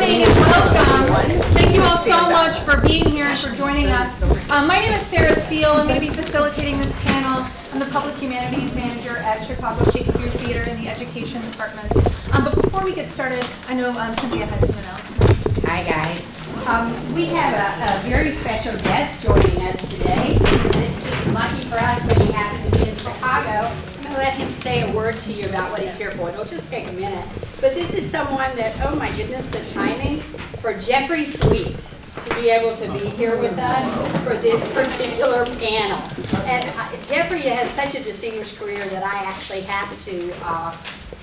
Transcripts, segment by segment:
morning and welcome. Thank you all so much for being here and for joining us. Um, my name is Sarah Thiel. I'm going to be facilitating this panel. I'm the Public Humanities Manager at Chicago Shakespeare Theater in the Education Department. Um, but before we get started, I know um, Cynthia had some announcements. Hi, guys. Um, we have a, a very special guest joining us today, and it's just lucky for us that he happened to be in Chicago. Gonna let him say a word to you about what he's here for. It'll just take a minute. But this is someone that, oh my goodness, the timing for Jeffrey Sweet to be able to be here with us for this particular panel. And uh, Jeffrey has such a distinguished career that I actually have to, uh,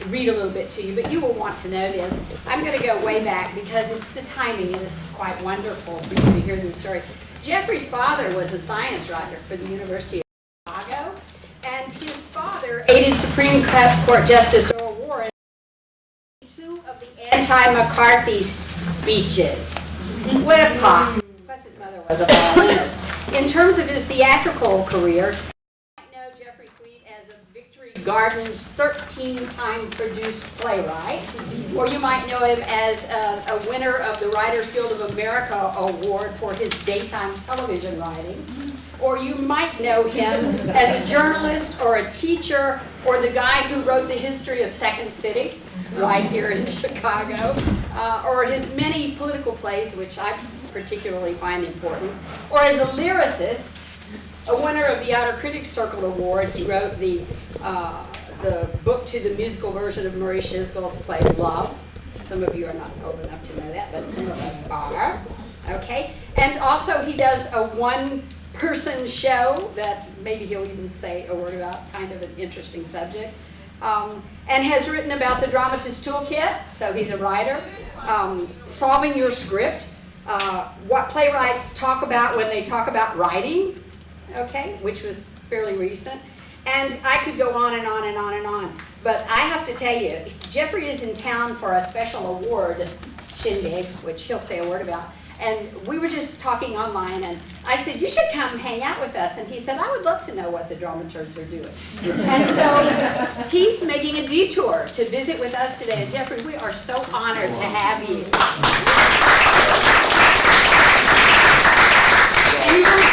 read a little bit to you, but you will want to know this. I'm going to go way back because it's the timing. It is quite wonderful for you to hear this story. Jeffrey's father was a science writer for the University of Chicago, and his father aided Supreme Court Justice Earl Warren two of the anti-McCarthy speeches. What a pop. Plus his mother was a violinist. In terms of his theatrical career, know Jeffrey Sweet as a Victory Gardens 13-time produced playwright, or you might know him as a, a winner of the Writers Guild of America Award for his daytime television writing, or you might know him as a journalist or a teacher or the guy who wrote the history of Second City right here in Chicago, uh, or his many political plays, which I particularly find important, or as a lyricist a winner of the Outer Critics Circle Award. He wrote the, uh, the book to the musical version of Murray Schisgal's play Luv. Some of you are not old enough to know that, but some of us are. Okay? And also he does a one-person show that maybe he'll even say a word about, kind of an interesting subject. Um, and has written about the Dramatist Toolkit, so he's a writer. Um, solving your script, uh, what playwrights talk about when they talk about writing, okay, which was fairly recent. And I could go on and on and on and on. But I have to tell you, Jeffrey is in town for a special award shindig, which he'll say a word about. And we were just talking online, and I said, you should come hang out with us. And he said, I would love to know what the dramaturgs are doing. and so he's making a detour to visit with us today. And Jeffrey, we are so honored to have you.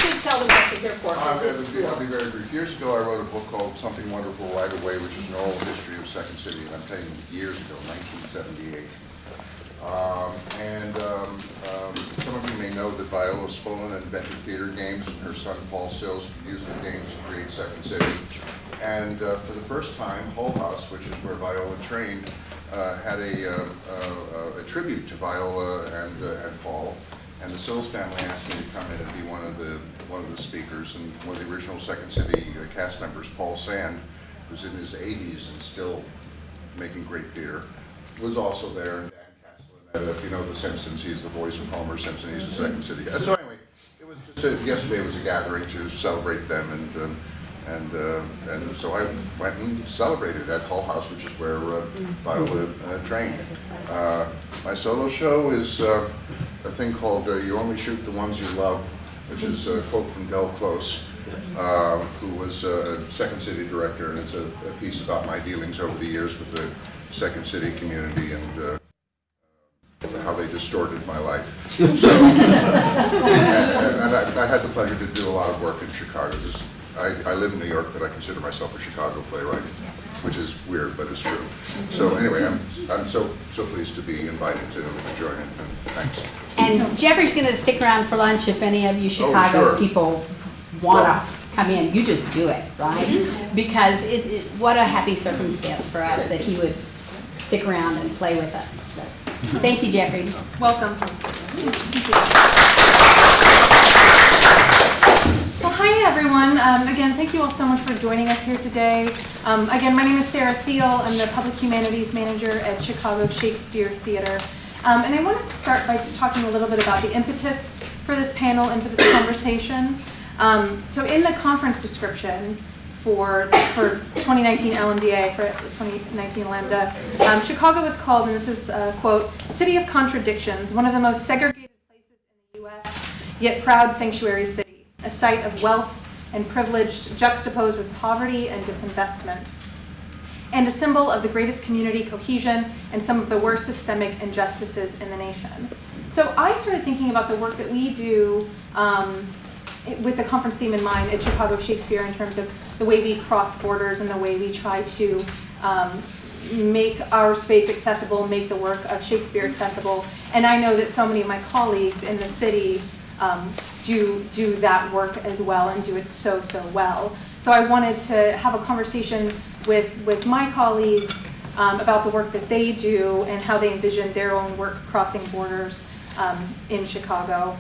Should tell them what you're here for. I'll be, I'll be very brief. Years ago, I wrote a book called Something Wonderful Right Away, which is an oral history of Second City, and I'm telling you, years ago, 1978. Um, and um, um, some of you may know that Viola Spolin invented theater games, and her son Paul Sills used the games to create Second City. And uh, for the first time, Hull House, which is where Viola trained, uh, had a, uh, uh, a tribute to Viola and, uh, and Paul. And the Sills family asked me to come in and be one of the one of the speakers. And one of the original Second City uh, cast members, Paul Sand, who's in his 80s and still making great theater, was also there. If you know The Simpsons, he's the voice of Homer Simpson. He's the Second City. So anyway, it was just a, yesterday was a gathering to celebrate them, and um, and uh, and so I went and celebrated at Hull House, which is where uh, Viola uh, trained. Uh, my solo show is uh, a thing called uh, "You Only Shoot the Ones You Love," which is a quote from Del Close, uh, who was a Second City director, and it's a, a piece about my dealings over the years with the Second City community and. How they distorted my life. So, and, and I, I had the pleasure to do a lot of work in Chicago. Just, I, I live in New York, but I consider myself a Chicago playwright, which is weird, but it's true. So anyway, I'm, I'm so, so pleased to be invited to, to join in, and thanks. And Jeffrey's going to stick around for lunch if any of you oh, Chicago Oh, sure. people want Well- to come in. You just do it, right? Because it, it, what a happy circumstance for us that he would stick around and play with us. Thank you, Jeffrey. Welcome. Well, hi everyone. Um, again, thank you all so much for joining us here today. Um, again, my name is Sarah Thiel. I'm the Public Humanities Manager at Chicago Shakespeare Theater. Um, and I wanted to start by just talking a little bit about the impetus for this panel and for this conversation. Um, so in the conference description for, for 2019 LMDA, for 2019 Lambda, um, Chicago was called, and this is a quote, city of contradictions, one of the most segregated places in the U.S., yet proud sanctuary city, a site of wealth and privilege juxtaposed with poverty and disinvestment. and a symbol of the greatest community cohesion and some of the worst systemic injustices in the nation. So I started thinking about the work that we do um, with the conference theme in mind at Chicago Shakespeare in terms of the way we cross borders and the way we try to um, make our space accessible, make the work of Shakespeare accessible. And I know that so many of my colleagues in the city um, do do that work as well and do it so so well. So I wanted to have a conversation with with my colleagues um, about the work that they do and how they envision their own work crossing borders um, in Chicago.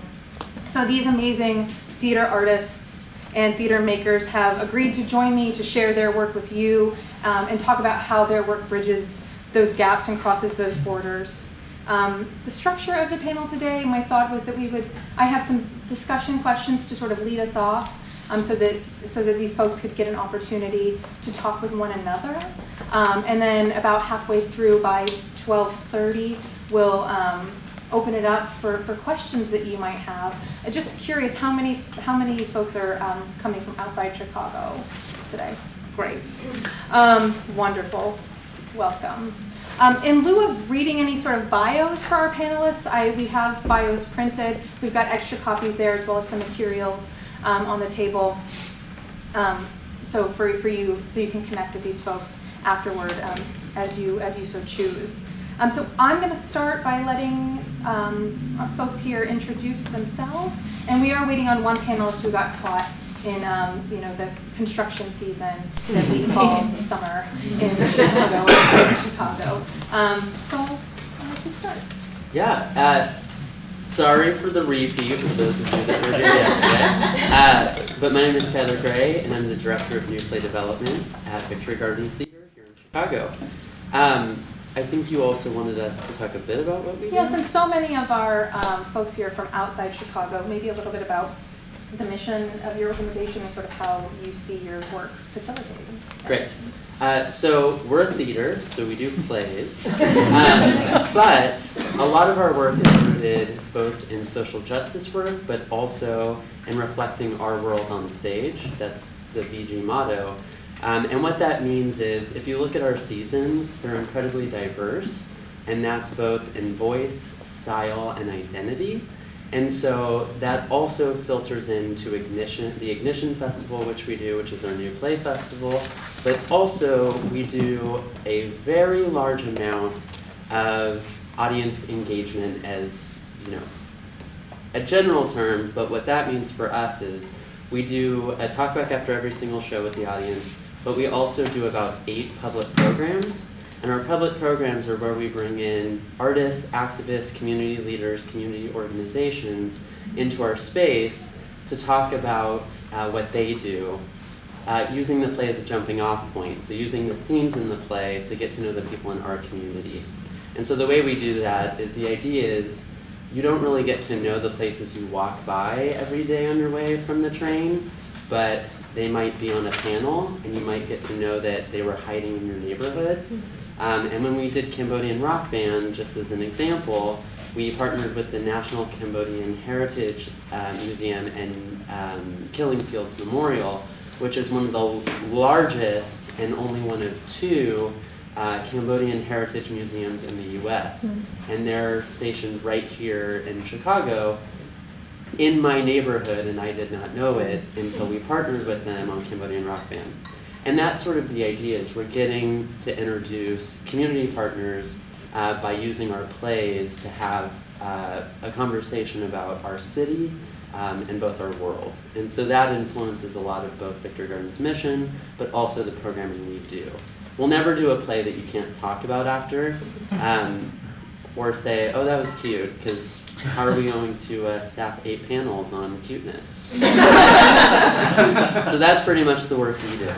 So these amazing theater artists and theater makers have agreed to join me to share their work with you um, and talk about how their work bridges those gaps and crosses those borders. Um, the structure of the panel today, my thought was that we would, I have some discussion questions to sort of lead us off um, so that so that these folks could get an opportunity to talk with one another. Um, and then about halfway through by 12:30, we'll um, open it up for, for questions that you might have. Uh, just curious, how many how many folks are um, coming from outside Chicago today? Great, um, wonderful, welcome. Um, in lieu of reading any sort of bios for our panelists, I, we have bios printed. We've got extra copies there as well as some materials um, on the table. Um, so for, for you, so you can connect with these folks afterward um, as you as you so choose. Um, so I'm going to start by letting um, our folks here introduce themselves, and we are waiting on one panelist who got caught in um, you know the construction season that we call summer in Chicago. in Chicago. Um, so I'll let you start. Yeah, uh, sorry for the repeat for those of you that were here yesterday. Uh, but my name is Tyler Gray, and I'm the director of new play development at Victory Gardens Theater here in Chicago. Um, I think you also wanted us to talk a bit about what we do. Yes, and so many of our um, folks here from outside Chicago, maybe a little bit about the mission of your organization and sort of how you see your work facilitating. Great. Uh, so we're a theater, so we do plays. Um, but a lot of our work is rooted both in social justice work, but also in reflecting our world on stage. That's the VG motto. Um, and what that means is if you look at our seasons, they're incredibly diverse, and that's both in voice, style, and identity. And so that also filters into Ignition, the Ignition Festival, which we do, which is our new play festival. But also, we do a very large amount of audience engagement as, you know, a general term, but what that means for us is we do a talkback after every single show with the audience, but we also do about eight public programs. And our public programs are where we bring in artists, activists, community leaders, community organizations into our space to talk about uh, what they do, uh, using the play as a jumping off point. So using the themes in the play to get to know the people in our community. And so the way we do that is the idea is you don't really get to know the places you walk by every day on your way from the train, but they might be on a panel and you might get to know that they were hiding in your neighborhood. Um, and when we did Cambodian Rock Band, just as an example, we partnered with the National Cambodian Heritage uh, Museum and um, Killing Fields Memorial, which is one of the largest and only one of two uh, Cambodian heritage museums in the US. And they're stationed right here in Chicago in my neighborhood, and I did not know it until we partnered with them on Cambodian Rock Band. And that's sort of the idea is we're getting to introduce community partners uh, by using our plays to have uh, a conversation about our city um, and both our world. And so that influences a lot of both Victory Gardens' mission, but also the programming we do. We'll never do a play that you can't talk about after, um, or say, oh, that was cute, because are we going to uh, staff eight panels on cuteness? so that's pretty much the work we do.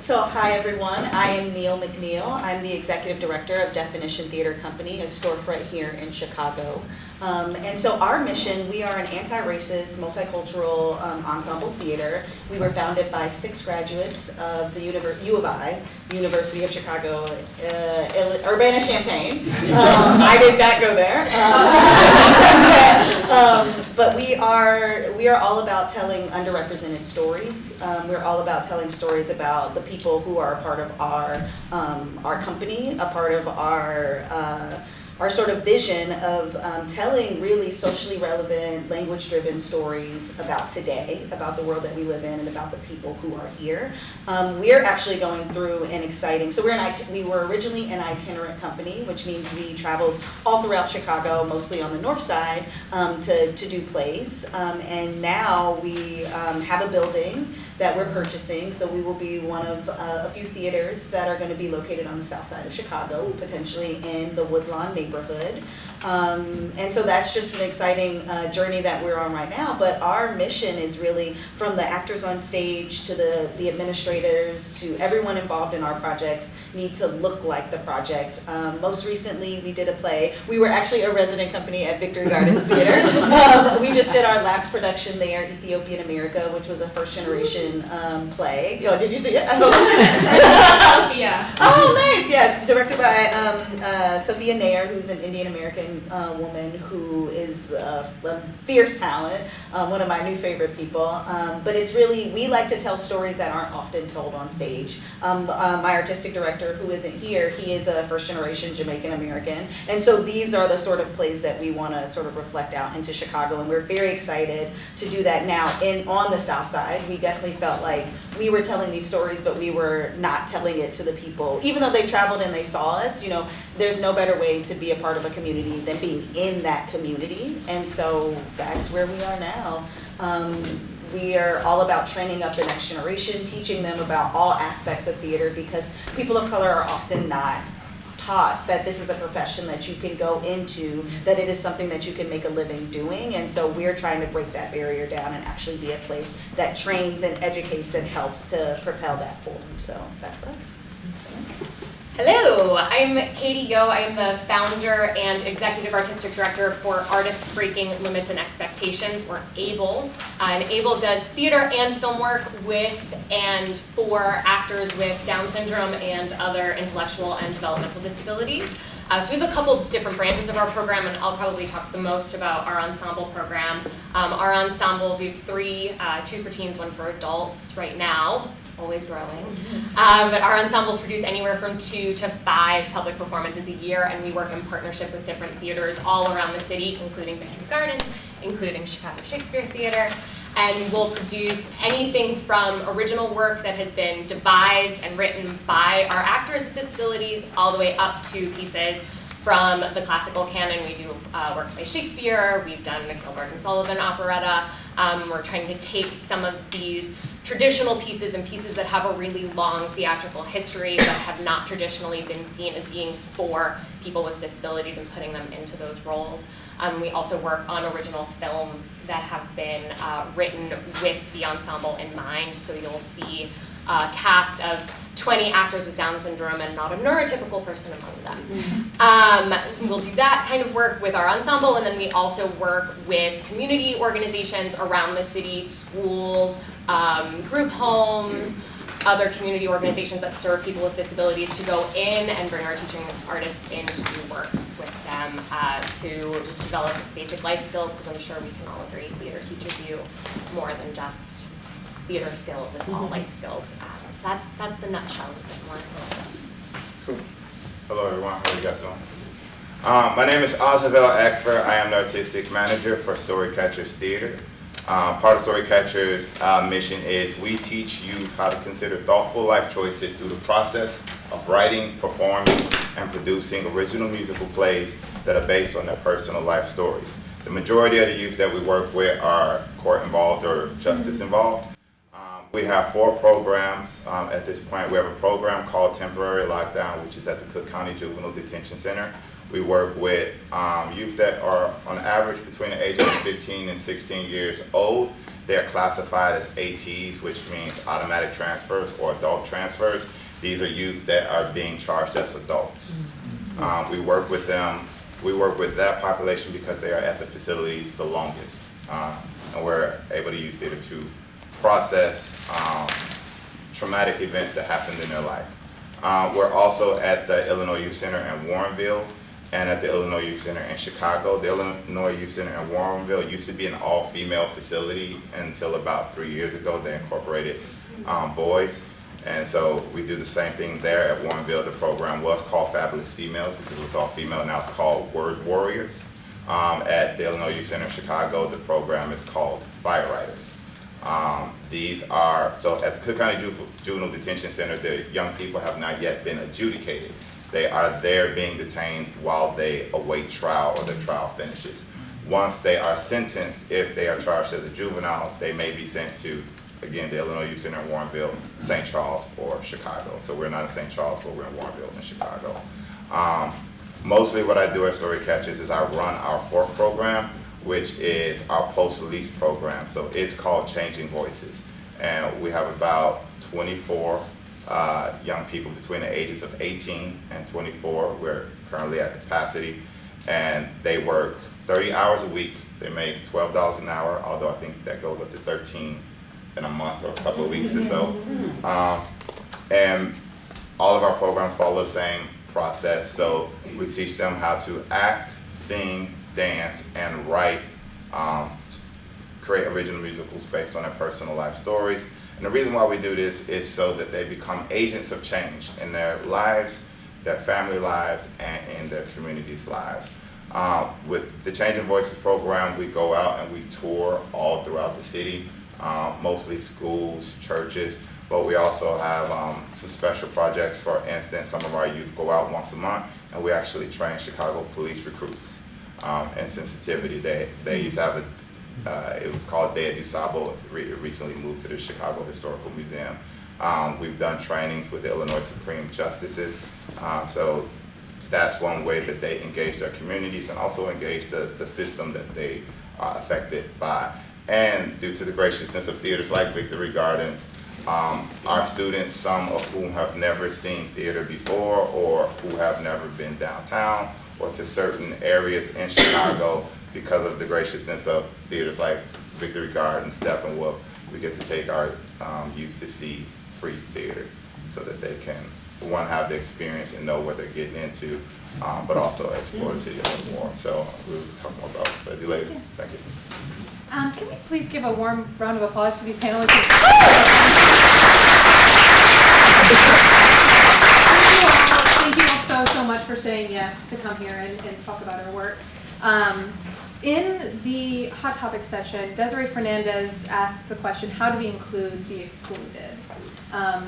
So, hi everyone. I am Neil McNeil. I'm the executive director of Definition Theater Company, a storefront here in Chicago. Um, and so, our mission we are an anti racist, multicultural um, ensemble theater. We were founded by six graduates of the Univer- U of I, University of Chicago, uh, Urbana Champaign. Um, I did not go there. Um, um, but we are we are all about telling underrepresented stories. Um, we're all about telling stories about the people who are a part of our um, our company, a part of our uh, our sort of vision of um, telling really socially relevant, language-driven stories about today, about the world that we live in, and about the people who are here. Um, we're actually going through an exciting. So we're an we were originally an itinerant company, which means we traveled all throughout Chicago, mostly on the north side, um, to to do plays. Um, and now we um, have a building that we're purchasing. So we will be one of uh, a few theaters that are going to be located on the south side of Chicago, potentially in the Woodlawn neighborhood. Um, and so that's just an exciting uh, journey that we're on right now. But our mission is really from the actors on stage to the, the administrators to everyone involved in our projects need to look like the project. Um, most recently, we did a play. We were actually a resident company at Victory Gardens Theater. um, we just did our last production there, Ethiopian America, which was a first generation um, play. Yo, did you see it? I don't Yeah. Oh, nice. Yes, directed by um, uh, Sophia Nair, who's an Indian American uh, woman who is uh, a fierce talent, um, one of my new favorite people. Um, but it's really we like to tell stories that aren't often told on stage. Um, uh, my artistic director, who isn't here, he is a first generation Jamaican American, and so these are the sort of plays that we want to sort of reflect out into Chicago, and we're very excited to do that now. In on the South Side, we definitely felt like we were telling these stories, but we were not telling it to the people. Even though they traveled and they saw us, you know, there's no better way to be a part of a community than being in that community. And so that's where we are now. Um, we are all about training up the next generation, teaching them about all aspects of theater because people of color are often not taught that this is a profession that you can go into, that it is something that you can make a living doing. And so we're trying to break that barrier down and actually be a place that trains and educates and helps to propel that forward. So that's us. Hello, I'm Katie Yohe. I'm the founder and executive artistic director for Artists Breaking Limits and Expectations, or ABLE. Uh, and ABLE does theater and film work with and for actors with Down syndrome and other intellectual and developmental disabilities. Uh, so we have a couple different branches of our program, and I'll probably talk the most about our ensemble program. Um, our ensembles, we have three, uh, two for teens, one for adults right now, always growing. Um, but our ensembles produce anywhere from two to five public performances a year, and we work in partnership with different theaters all around the city, including Victory Gardens, including Chicago Shakespeare Theater. And we'll produce anything from original work that has been devised and written by our actors with disabilities, all the way up to pieces from the classical canon. We do uh, works by Shakespeare, we've done the Gilbert and Sullivan operetta. Um, we're trying to take some of these traditional pieces and pieces that have a really long theatrical history that have not traditionally been seen as being for people with disabilities and putting them into those roles. Um, we also work on original films that have been uh, written with the ensemble in mind, so you'll see a cast of 20 actors with Down syndrome and not a neurotypical person among them. Um, so we'll do that kind of work with our ensemble, and then we also work with community organizations around the city, schools, um, group homes, other community organizations that serve people with disabilities to go in and bring our teaching artists in to do work with them uh, to just develop basic life skills, because I'm sure we can all agree theater teaches you more than just theater skills, it's all life skills. Um, so that's, that's the nutshell of it more. Cool. Hello, everyone. How are you guys doing? Um, my name is Ozabel Eckfer. I am the artistic manager for Storycatchers Theater. Um, part of Storycatchers' uh, mission is we teach youth how to consider thoughtful life choices through the process of writing, performing, and producing original musical plays that are based on their personal life stories. The majority of the youth that we work with are court involved or justice involved. We have four programs um, at this point. We have a program called Temporary Lockdown, which is at the Cook County Juvenile Detention Center. We work with um, youth that are on average between the ages of 15 and 16 years old. They are classified as ATs, which means automatic transfers or adult transfers. These are youth that are being charged as adults. Um, we work with them. We work with that population because they are at the facility the longest, uh, and we're able to use theater to process um, traumatic events that happened in their life. Uh, we're also at the Illinois Youth Center in Warrenville. and at the Illinois Youth Center in Chicago. The Illinois Youth Center in Warrenville used to be an all-female facility until about three years ago. They incorporated um, boys. And so we do the same thing there at Warrenville. The program was called Fabulous Females because it was all female. Now it's called Word Warriors. Um, at the Illinois Youth Center in Chicago, the program is called Fire Riders. Um, these are, so at the Cook County Ju- Juvenile Detention Center, the young people have not yet been adjudicated. They are there being detained while they await trial or their trial finishes. Once they are sentenced, if they are charged as a juvenile, they may be sent to, again, the Illinois Youth Center in Warrenville, St. Charles, or Chicago. So we're not in St. Charles, but we're in Warrenville in Chicago. Um, mostly what I do at Story Catchers is I run our fourth program, which is our post-release program. So it's called Changing Voices. And we have about 24 uh, young people between the ages of 18 and 24. We're currently at capacity. And they work 30 hours a week. They make $12 an hour, although I think that goes up to 13 in a month or a couple of weeks or so. Um, and all of our programs follow the same process. So we teach them how to act, sing, dance, and write, um, create original musicals based on their personal life stories. And the reason why we do this is so that they become agents of change in their lives, their family lives, and in their communities' lives. Um, with the Changing Voices program, we go out and we tour all throughout the city, um, mostly schools, churches, but we also have um, some special projects. For instance, some of our youth go out once a month and we actually train Chicago police recruits um, and sensitivity. They, they used to have a, uh, it was called Day du Sabo, re- recently moved to the Chicago Historical Museum. Um, we've done trainings with the Illinois Supreme Justices. Um, so that's one way that they engage their communities and also engage the, the system that they are affected by. And due to the graciousness of theaters like Victory Gardens, um, our students, some of whom have never seen theater before or who have never been downtown or to certain areas in Chicago because of the graciousness of theaters like Victory Gardens, Steppenwolf, we get to take our um, youth to see free theater so that they can, one, have the experience and know what they're getting into, um, but also explore the city a little more. So we'll talk more about that later. Thank you. Um, can we please give a warm round of applause to these panelists? Thank you all, thank you all so, so much for saying yes to come here and, and talk about our work. Um, in the hot topic session, Desiree Fernandez asked the question, how do we include the excluded? Um,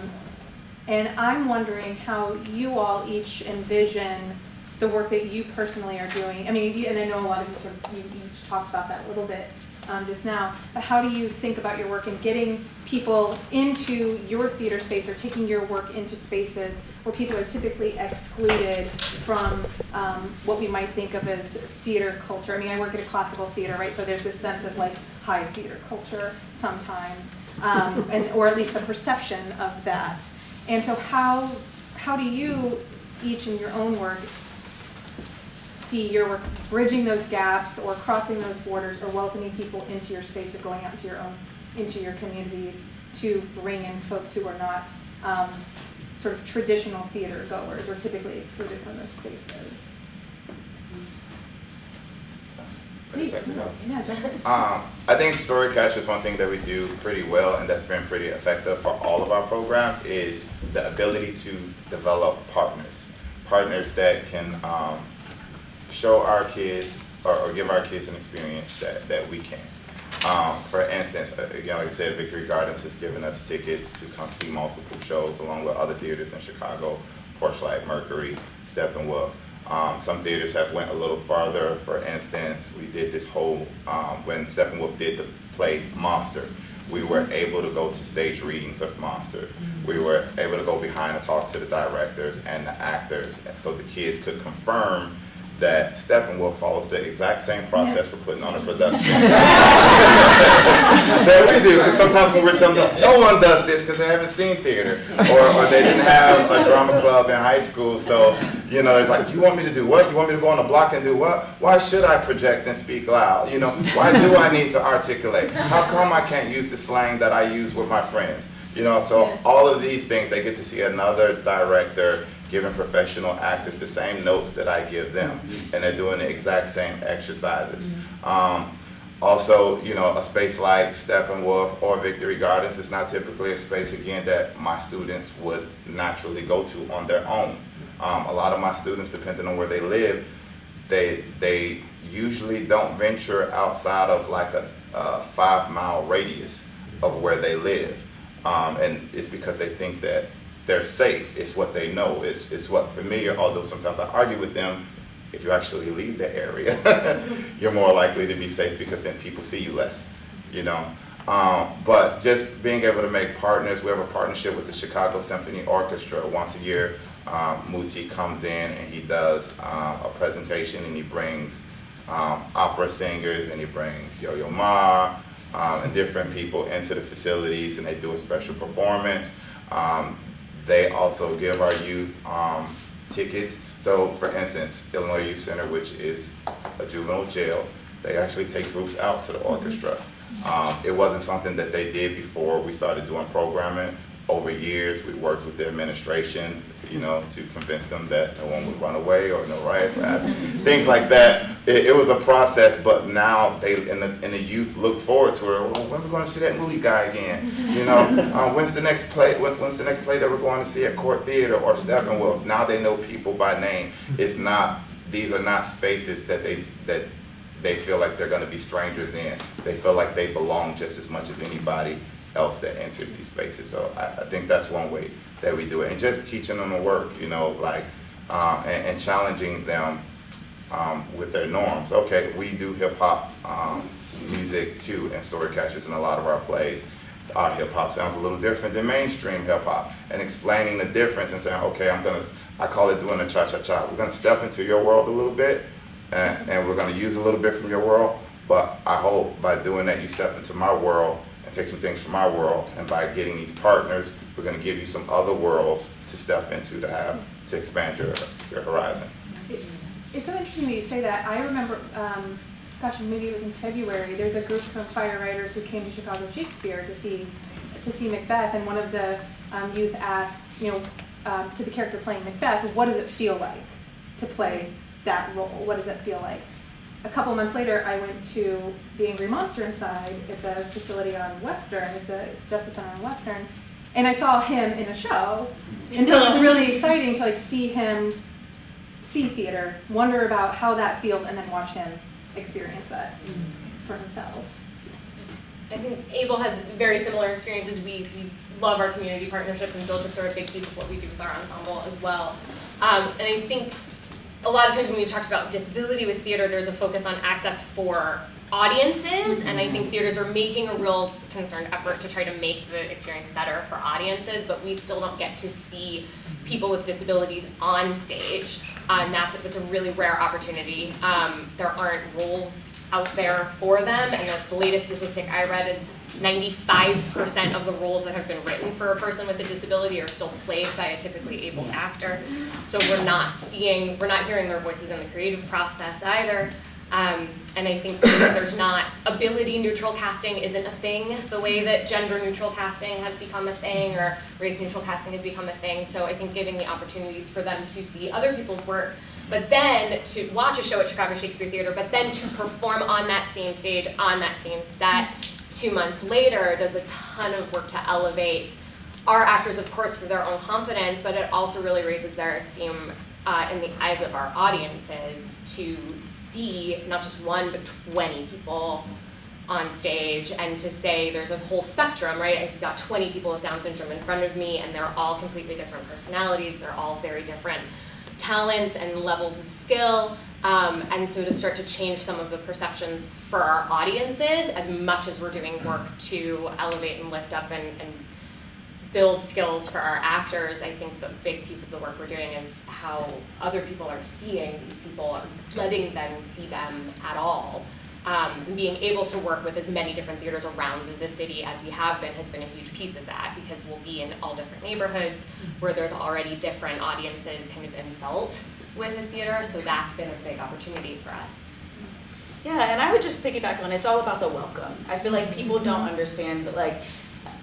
and I'm wondering how you all each envision the work that you personally are doing. I mean, and I know a lot of you sort of, you each talked about that a little bit um, just now, but how do you think about your work and getting people into your theater space or taking your work into spaces where people are typically excluded from um, what we might think of as theater culture? I mean, I work at a classical theater, right? So there's this sense of like high theater culture sometimes, um, and or at least the perception of that. And so how how do you each in your own work see your work bridging those gaps or crossing those borders or welcoming people into your space or going out into your own into your communities to bring in folks who are not um, sort of traditional theater goers or typically excluded from those spaces. Please, no, yeah. yeah, jump in. Um, I think story is one thing that we do pretty well and that's been pretty effective for all of our programs is the ability to develop partners. Partners that can um, show our kids or, or give our kids an experience that, that we can. Um, for instance, uh, again, like I said, Victory Gardens has given us tickets to come see multiple shows along with other theaters in Chicago, Porchlight, Mercury, Steppenwolf. Um, some theaters have went a little farther. For instance, we did this whole, um, when Steppenwolf did the play Monster, we were able to go to stage readings of Monster. We were able to go behind and talk to the directors and the actors, so the kids could confirm that Steppenwolf follows the exact same process for putting on a production that we do. Because sometimes when we're telling them, no one does this because they haven't seen theater, or, or they didn't have a drama club in high school. So, you know, it's like, you want me to do what? You want me to go on the block and do what? Why should I project and speak loud? You know, why do I need to articulate? How come I can't use the slang that I use with my friends? You know, so all of these things, they get to see another director giving professional actors the same notes that I give them, and they're doing the exact same exercises. Um, also, you know, a space like Steppenwolf or Victory Gardens is not typically a space, again, that my students would naturally go to on their own. Um, a lot of my students, depending on where they live, they, they usually don't venture outside of like a, a five mile radius of where they live. Um, and it's because they think that they're safe. It's what they know. It's, it's what familiar, although sometimes I argue with them, if you actually leave the area, you're more likely to be safe because then people see you less, you know. Um, but just being able to make partners, we have a partnership with the Chicago Symphony Orchestra. Once a year, um, Muti comes in and he does uh, a presentation and he brings um, opera singers and he brings Yo-Yo Ma um, and different people into the facilities and they do a special performance. Um, they also give our youth um, tickets. So for instance, Illinois Youth Center, which is a juvenile jail, they actually take groups out to the orchestra. Um, it wasn't something that they did before we started doing programming. Over years, we worked with the administration, you know, to convince them that no one would run away or no riots would happen, things like that. It, it was a process, but now they and the, and the youth look forward to it. Well, when are we going to see that movie guy again? You know, uh, when's the next play? When, when's the next play that we're going to see at Court Theater or Steppenwolf? Now they know people by name. It's not; these are not spaces that they that they feel like they're going to be strangers in. They feel like they belong just as much as anybody else that enters these spaces. So I, I think that's one way that we do it, and just teaching them to work, you know, like uh, and, and challenging them um, with their norms. Okay, we do hip hop um, music too, and story catchers in a lot of our plays. Our hip hop sounds a little different than mainstream hip hop, and explaining the difference and saying, okay, I'm gonna, I call it doing a cha cha cha. We're gonna step into your world a little bit, and, and we're gonna use a little bit from your world. But I hope by doing that, you step into my world take some things from my world. And by getting these partners, we're gonna give you some other worlds to step into to have to expand your your horizon. It's so interesting that you say that. I remember, um, gosh, maybe it was in February. There's a group of fire writers who came to Chicago Shakespeare to see to see Macbeth, and one of the um, youth asked, you know, um, to the character playing Macbeth, what does it feel like to play that role? What does it feel like? A couple months later, I went to the Angry Monster Inside at the facility on Western, at the Justice Center on Western, and I saw him in a show. And so it was really exciting to like see him see theater, wonder about how that feels, and then watch him experience that for himself. I think ABLE has very similar experiences. We, we love our community partnerships and field trips are a big piece of what we do with our ensemble as well. Um, and I think a lot of times when we've talked about disability with theater, there's a focus on access for audiences, and I think theaters are making a real concerted effort to try to make the experience better for audiences, but we still don't get to see people with disabilities on stage, and that's, that's a really rare opportunity. Um, there aren't roles out there for them, and the- the latest statistic I read is ninety-five percent of the roles that have been written for a person with a disability are still played by a typically able actor. So we're not seeing, we're not hearing their voices in the creative process either. Um, and I think there's not, ability neutral casting isn't a thing, the way that gender neutral casting has become a thing, or race neutral casting has become a thing. So I think giving the opportunities for them to see other people's work, but then to watch a show at Chicago Shakespeare Theater, but then to perform on that same stage, on that same set, two months later, does a ton of work to elevate our actors, of course, for their own confidence, but it also really raises their esteem uh, in the eyes of our audiences to see not just one but 20 people on stage and to say there's a whole spectrum, right? I've got 20 people with Down syndrome in front of me and they're all completely different personalities, they're all very different talents and levels of skill. Um, and so to start to change some of the perceptions for our audiences as much as we're doing work to elevate and lift up and, and build skills for our actors, I think the big piece of the work we're doing is how other people are seeing these people, letting them see them at all. Um, being able to work with as many different theaters around the city as we have been has been a huge piece of that because we'll be in all different neighborhoods where there's already different audiences kind of inbuilt with a theater, so that's been a big opportunity for us. Yeah, and I would just piggyback on it's all about the welcome. I feel like people don't understand that like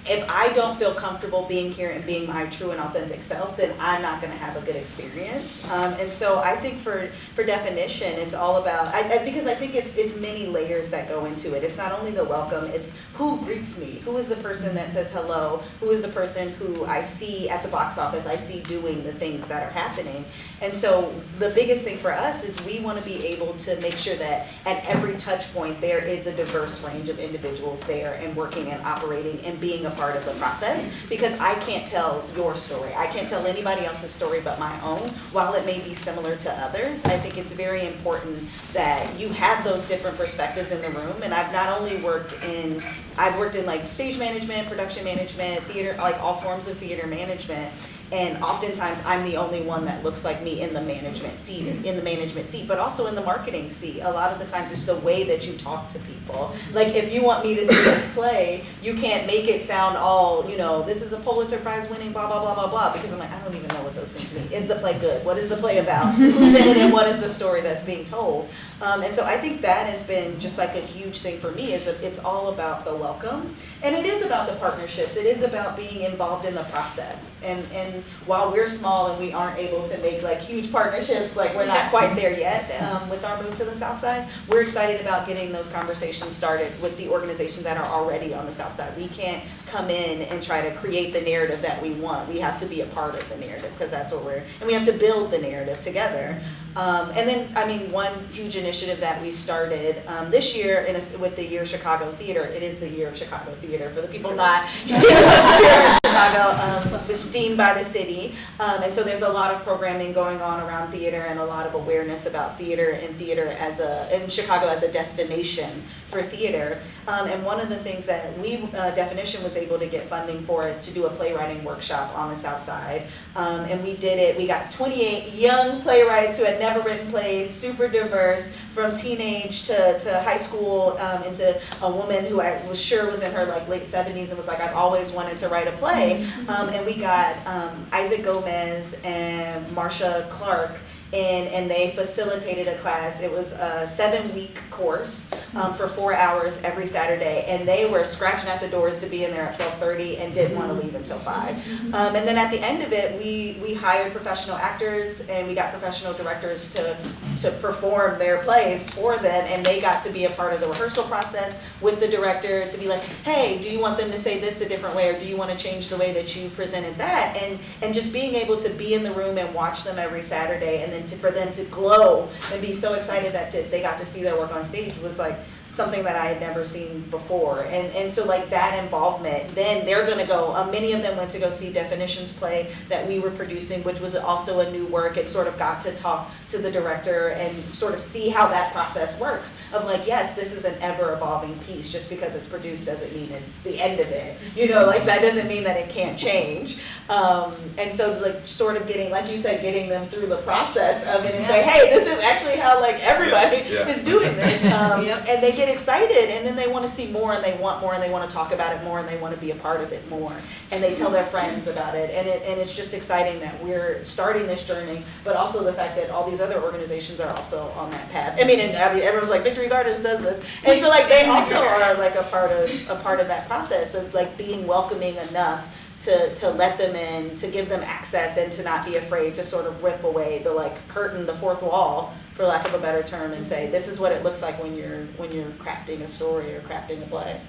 if I don't feel comfortable being here and being my true and authentic self, then I'm not gonna have a good experience. Um, and so I think for, for definition, it's all about, I, I, because I think it's, it's many layers that go into it. It's not only the welcome, it's who greets me, who is the person that says hello, who is the person who I see at the box office, I see doing the things that are happening. And so the biggest thing for us is we wanna be able to make sure that at every touch point, there is a diverse range of individuals there and working and operating and being a part of the process. Because I can't tell your story, I can't tell anybody else's story but my own, while it may be similar to others. I think it's very important that you have those different perspectives in the room. And I've not only worked in, I've worked in like stage management, production management, theater, like all forms of theater management. And oftentimes, I'm the only one that looks like me in the management seat, in the management seat, but also in the marketing seat. A lot of the times, it's the way that you talk to people. Like, if you want me to see this play, you can't make it sound all, you know, this is a Pulitzer Prize winning, blah, blah, blah, blah, blah, because I'm like, I don't even know what those things mean. Is the play good? What is the play about? Who's in it and what is the story that's being told? Um, and so I think that has been just like a huge thing for me, is it's all about the welcome. And it is about the partnerships. It is about being involved in the process. And, and while we're small and we aren't able to make like huge partnerships, like we're not quite there yet um, with our move to the south side, we're excited about getting those conversations started with the organizations that are already on the south side. We can't come in and try to create the narrative that we want. We have to be a part of the narrative because that's what we're, and we have to build the narrative together. Um, and then, I mean, one huge initiative that we started um, this year in a, with the Year of Chicago Theater, it is the Year of Chicago Theater for the people not here in Chicago, um, was deemed by the city. Um, and so there's a lot of programming going on around theater and a lot of awareness about theater and theater as a, in Chicago as a destination for theater. Um, and one of the things that we, uh, Definition was able to get funding for is to do a playwriting workshop on the south side. Um, and we did it, we got 28 young playwrights who had never written plays, super diverse, from teenage to, to high school, um, into a woman who I was sure was in her like late 70s and was like, I've always wanted to write a play. Um, and we got um, Isaac Gomez and Marsha Clark and, and they facilitated a class. It was a seven-week course um, for four hours every Saturday, and they were scratching at the doors to be in there at 12:30 and didn't want to leave until five. Um, and then at the end of it, we we hired professional actors and we got professional directors to to perform their plays for them, and they got to be a part of the rehearsal process with the director to be like, hey, do you want them to say this a different way, or do you want to change the way that you presented that? And and just being able to be in the room and watch them every Saturday, and then to, for them to glow and be so excited that to, they got to see their work on stage was like something that I had never seen before. And and so like that involvement, then they're gonna go, uh, many of them went to go see Definitions play that we were producing, which was also a new work. It sort of got to talk to the director and sort of see how that process works of like, yes, this is an ever evolving piece, just because it's produced doesn't mean it's the end of it. You know, like that doesn't mean that it can't change. Um, and so like sort of getting, like you said, getting them through the process of it and say, hey, this is actually how like everybody Yeah. is doing this. Um, Yep. and they get excited and then they want to see more and they want more and they want to talk about it more and they want to be a part of it more and they tell their friends about it and it and it's just exciting that we're starting this journey but also the fact that all these other organizations are also on that path. I mean, and everyone's like Victory Gardens does this and so like they also are like a part of a part of that process of like being welcoming enough to, to let them in, to give them access and to not be afraid to sort of rip away the like curtain, the fourth wall, for lack of a better term, and say, this is what it looks like when you're, when you're crafting a story or crafting a play.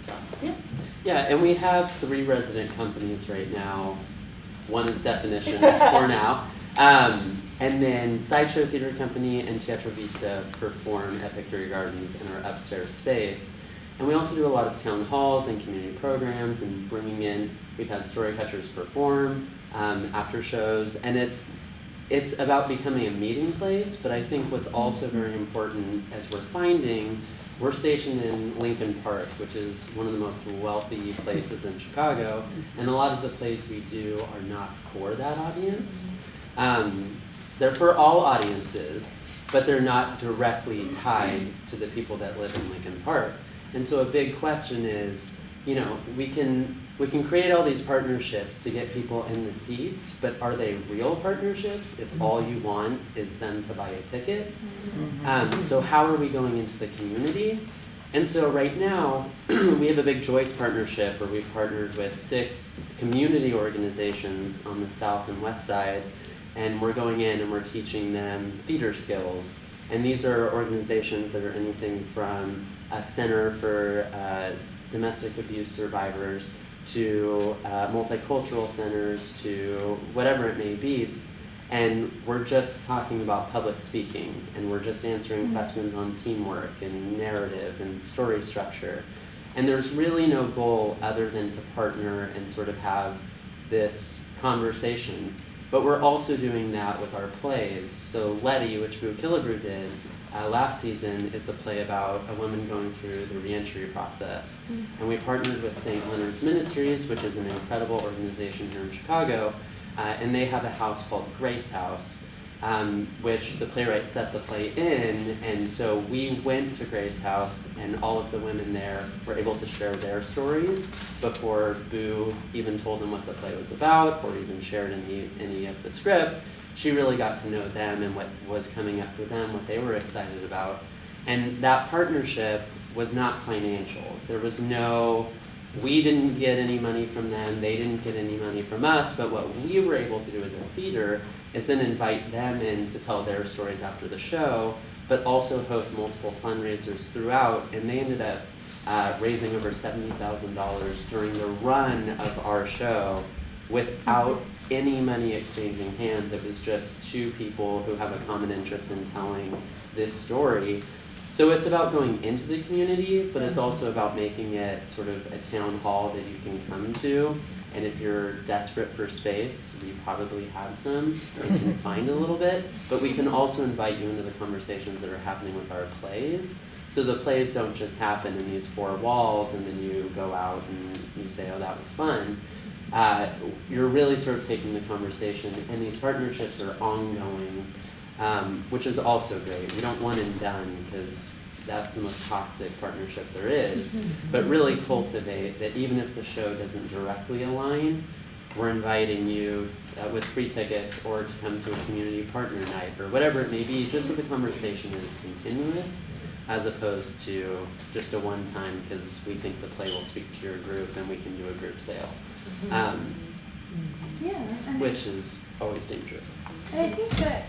So, yeah. Yeah, and we have three resident companies right now. One is Definition for now. Um, and then Sideshow Theater Company and Teatro Vista perform at Victory Gardens in our upstairs space. And we also do a lot of town halls and community programs and bringing in, we've had story catchers perform um, after shows. And it's, it's about becoming a meeting place, but I think what's also very important as we're finding, we're stationed in Lincoln Park, which is one of the most wealthy places in Chicago, and a lot of the plays we do are not for that audience. Um, they're for all audiences, but they're not directly tied to the people that live in Lincoln Park. And so a big question is, you know, we can we can create all these partnerships to get people in the seats, but are they real partnerships if all you want is them to buy a ticket? Um, so how are we going into the community? And so right now, we have a big Joyce partnership where we've partnered with six community organizations on the south and west side, and we're going in and we're teaching them theater skills. And these are organizations that are anything from a center for uh, domestic abuse survivors to uh, multicultural centers to whatever it may be. And we're just talking about public speaking, and we're just answering questions on teamwork and narrative and story structure. And there's really no goal other than to partner and sort of have this conversation. But we're also doing that with our plays. So Letty, which Boo Killebrew did uh, last season, is a play about a woman going through the reentry process. And we partnered with St. Leonard's Ministries, which is an incredible organization here in Chicago, uh, and they have a house called Grace House, um, which the playwright set the play in. And so we went to Grace House, and all of the women there were able to share their stories before Boo even told them what the play was about or even shared any, any of the script. She really got to know them and what was coming up for them, what they were excited about. And that partnership was not financial. There was no, we didn't get any money from them, they didn't get any money from us, but what we were able to do as a theater is then invite them in to tell their stories after the show, but also host multiple fundraisers throughout, and they ended up uh, raising over seventy thousand dollars during the run of our show without any money exchanging hands. It was just two people who have a common interest in telling this story. So it's about going into the community, but it's mm-hmm. also about making it sort of a town hall that you can come to. And if you're desperate for space, we probably have some and can find a little bit. But we can also invite you into the conversations that are happening with our plays. So the plays don't just happen in these four walls and then you go out and you say, oh, that was fun. Uh, you're really sort of taking the conversation, and these partnerships are ongoing, um, which is also great. We don't one and done because that's the most toxic partnership there is, but really cultivate that even if the show doesn't directly align, we're inviting you uh, with free tickets or to come to a community partner night or whatever it may be, just so the conversation is continuous as opposed to just a one time because we think the play will speak to your group and we can do a group sale, um, Yeah, and which is always dangerous. And I think that,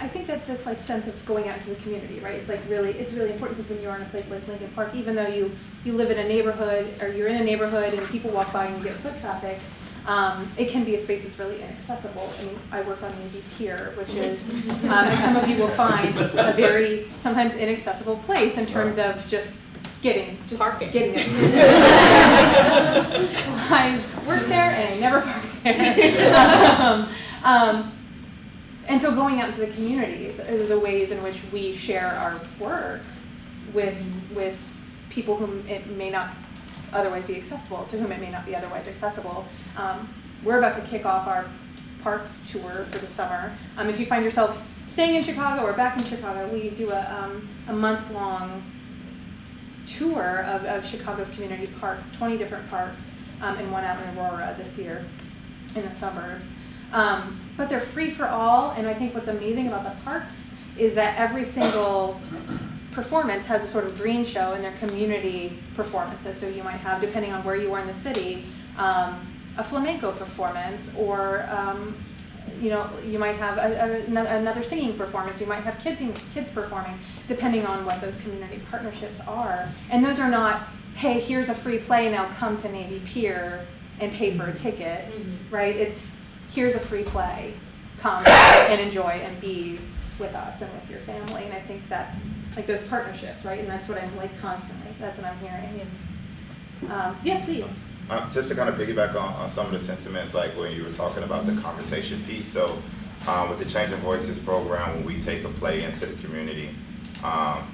I think that this like sense of going out into the community, right? It's like really, it's really important because when you're in a place like Lincoln Park, even though you, you live in a neighborhood or you're in a neighborhood and people walk by and you get foot traffic, um, it can be a space that's really inaccessible. I mean, I work on Navy Pier, which is, um, as some of you will find, a very sometimes inaccessible place in terms of just getting, just Parking. getting it. I worked there and I never park there. Um, um, and so going out into the communities are the ways in which we share our work with, with people whom it may not otherwise be accessible, to whom it may not be otherwise accessible. Um, we're about to kick off our parks tour for the summer. Um, if you find yourself staying in Chicago or back in Chicago, we do a, um, a month-long tour of, of Chicago's community parks, 20 different parks, um, and one out in Aurora this year in the suburbs. Um, but they're free for all, and I think what's amazing about the parks is that every single performance has a sort of green show in their community performances. So you might have, depending on where you are in the city, um, a flamenco performance, or um, you know, you might have a, a, another singing performance. You might have kids kids performing, depending on what those community partnerships are. And those are not, hey, here's a free play, now come to Navy Pier and pay for a ticket, right? It's here's a free play, come and enjoy and be with us and with your family. And I think that's like those partnerships, right? And that's what I'm like constantly. That's what I'm hearing. Um, yeah, please. Uh, just to kind of piggyback on, on some of the sentiments, like when you were talking about the conversation piece. So, um, with the Changing Voices program, when we take a play into the community, um,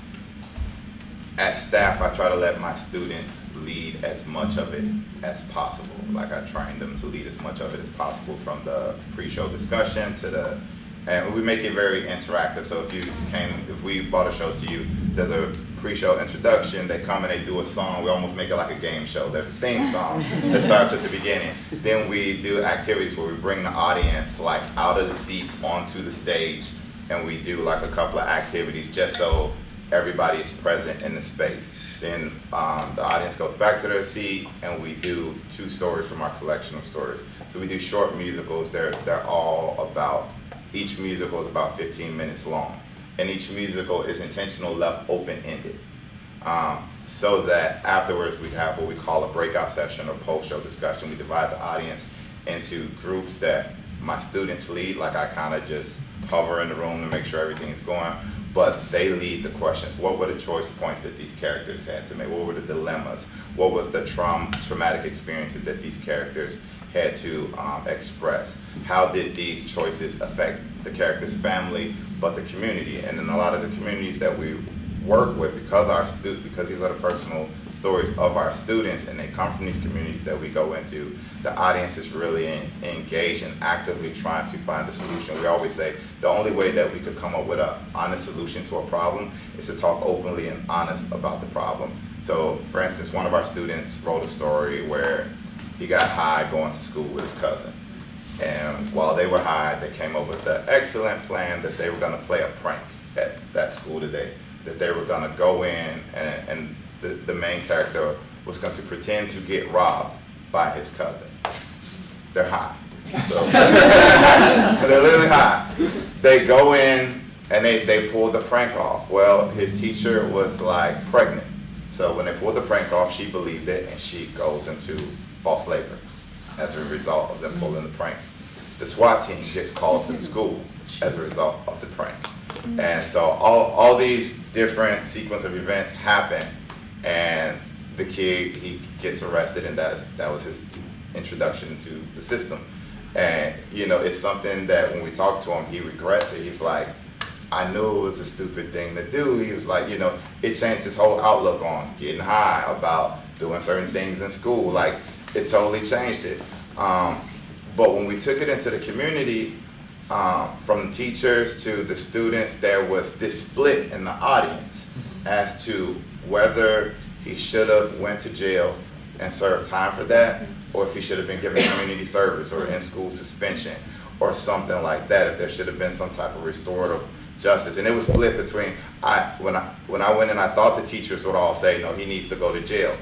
as staff, I try to let my students lead as much of it as possible. Like I train them to lead as much of it as possible from the pre-show discussion to the, and we make it very interactive. So if you came, if we bought a show to you, there's a pre-show introduction, they come and they do a song, we almost make it like a game show. There's a theme song that starts at the beginning. Then we do activities where we bring the audience like out of the seats onto the stage and we do like a couple of activities just so everybody is present in the space. Then um, the audience goes back to their seat, and we do two stories from our collection of stories. So we do short musicals. They're they're all about each musical is about 15 minutes long, and each musical is intentional left open ended, um, so that afterwards we have what we call a breakout session or post show discussion. We divide the audience into groups that my students lead, like I kind of just hover in the room to make sure everything is going but they lead the questions. What were the choice points that these characters had to make? What were the dilemmas? What was the traum- traumatic experiences that these characters had to um, express? How did these choices affect the character's family, but the community? And in a lot of the communities that we work with, because our stu- because these are the personal stories of our students and they come from these communities that we go into, the audience is really in, engaged and actively trying to find a solution. We always say the only way that we could come up with an honest solution to a problem is to talk openly and honest about the problem. So, for instance, one of our students wrote a story where he got high going to school with his cousin. And while they were high, they came up with the excellent plan that they were going to play a prank at that school today. That they were going to go in and, and the, the main character was going to pretend to get robbed by his cousin. They're high. So they're literally high. They go in and they, they pull the prank off. Well, his teacher was like pregnant. So when they pulled the prank off, she believed it and she goes into false labor as a result of them pulling the prank. The SWAT team gets called to the school as a result of the prank. And so all, all these different sequence of events happen and the kid he gets arrested and that's that was his introduction to the system and you know it's something that when we talk to him he regrets it he's like i knew it was a stupid thing to do he was like you know it changed his whole outlook on getting high about doing certain things in school like it totally changed it um, but when we took it into the community um, from teachers to the students there was this split in the audience as to whether he should have went to jail and served time for that, or if he should have been given community service or in-school suspension or something like that, if there should have been some type of restorative justice. And it was split between, I, when I, when I went in, I thought the teachers would all say, no, he needs to go to jail.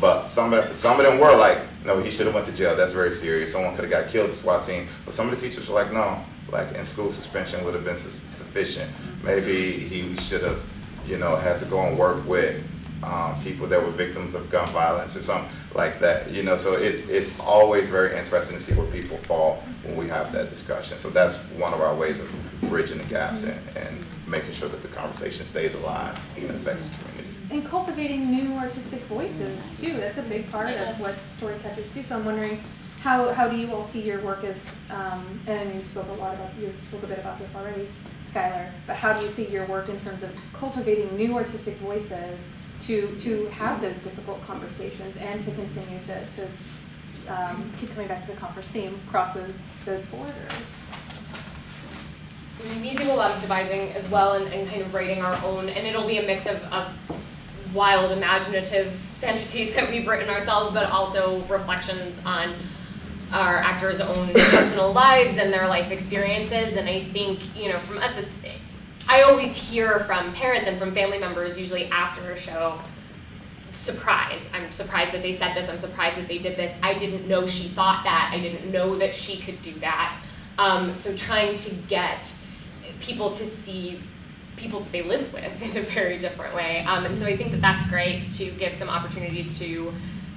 But some of, some of them were like, no, he should have went to jail. That's very serious. Someone could have got killed, the SWAT team. But some of the teachers were like, no, like in-school suspension would have been su- sufficient. Maybe he should have, you know, had to go and work with um, people that were victims of gun violence or something like that. You know, so it's it's always very interesting to see where people fall when we have that discussion. So that's one of our ways of bridging the gaps and, and making sure that the conversation stays alive and affects the community. And cultivating new artistic voices too. That's a big part of what Storycatchers do. So I'm wondering, how, how do you all see your work as, um, and I know you spoke a lot about, you spoke a bit about this already, Skylar, but how do you see your work in terms of cultivating new artistic voices to, to have those difficult conversations and to continue to, to um, keep coming back to the conference theme, cross those, those borders? We do a lot of devising as well and, and kind of writing our own, and it'll be a mix of, of wild, imaginative fantasies that we've written ourselves, but also reflections on our actors' own personal lives and their life experiences. And I think, you know, from us, it's, I always hear from parents and from family members, usually after a show, surprise. I'm surprised that they said this. I'm surprised that they did this. I didn't know she thought that. I didn't know that she could do that. Um, so trying to get people to see people that they live with in a very different way. Um, and so I think that that's great to give some opportunities to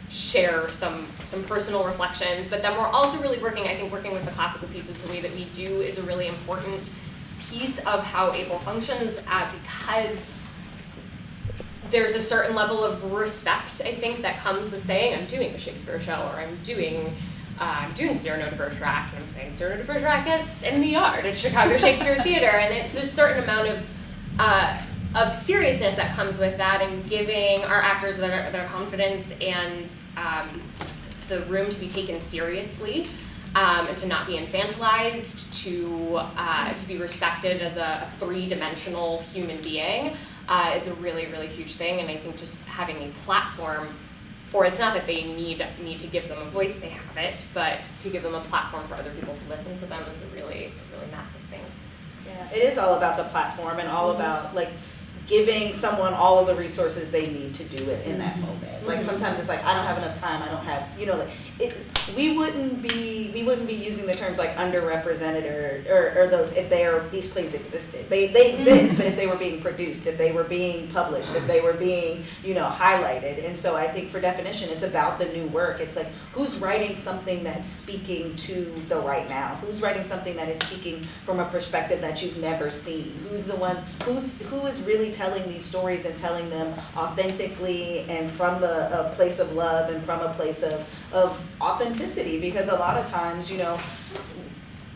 share some some personal reflections. But then we're also really working, I think working with the classical pieces the way that we do is a really important piece of how ABLE functions uh, because there's a certain level of respect, I think, that comes with saying, I'm doing a Shakespeare show or I'm doing uh, I'm doing Cyrano de Bergerac, and I'm playing Cyrano de Bergerac at, in the yard at Chicago Shakespeare Theater, and it's there's a certain amount of uh, of seriousness that comes with that, and giving our actors their, their confidence and um, the room to be taken seriously, um, and to not be infantilized, to uh, to be respected as a, a three-dimensional human being, uh, is a really really huge thing, and I think just having a platform for it's not that they need need to give them a voice, they have it, but to give them a platform for other people to listen to them is a really really massive thing. Yeah, it is all about the platform and all mm-hmm. about like giving someone all of the resources they need to do it in that mm-hmm. moment. Like mm-hmm. sometimes it's like I don't have enough time. I don't have you know like it. We wouldn't be we wouldn't be using the terms like underrepresented or, or, or those if they are these plays existed. They they mm-hmm. exist, but if they were being produced, if they were being published, if they were being you know highlighted. And so I think for definition, it's about the new work. It's like who's writing something that's speaking to the right now. Who's writing something that is speaking from a perspective that you've never seen. Who's the one who's who is really telling these stories and telling them authentically and from the a place of love and from a place of of authenticity because a lot of times you know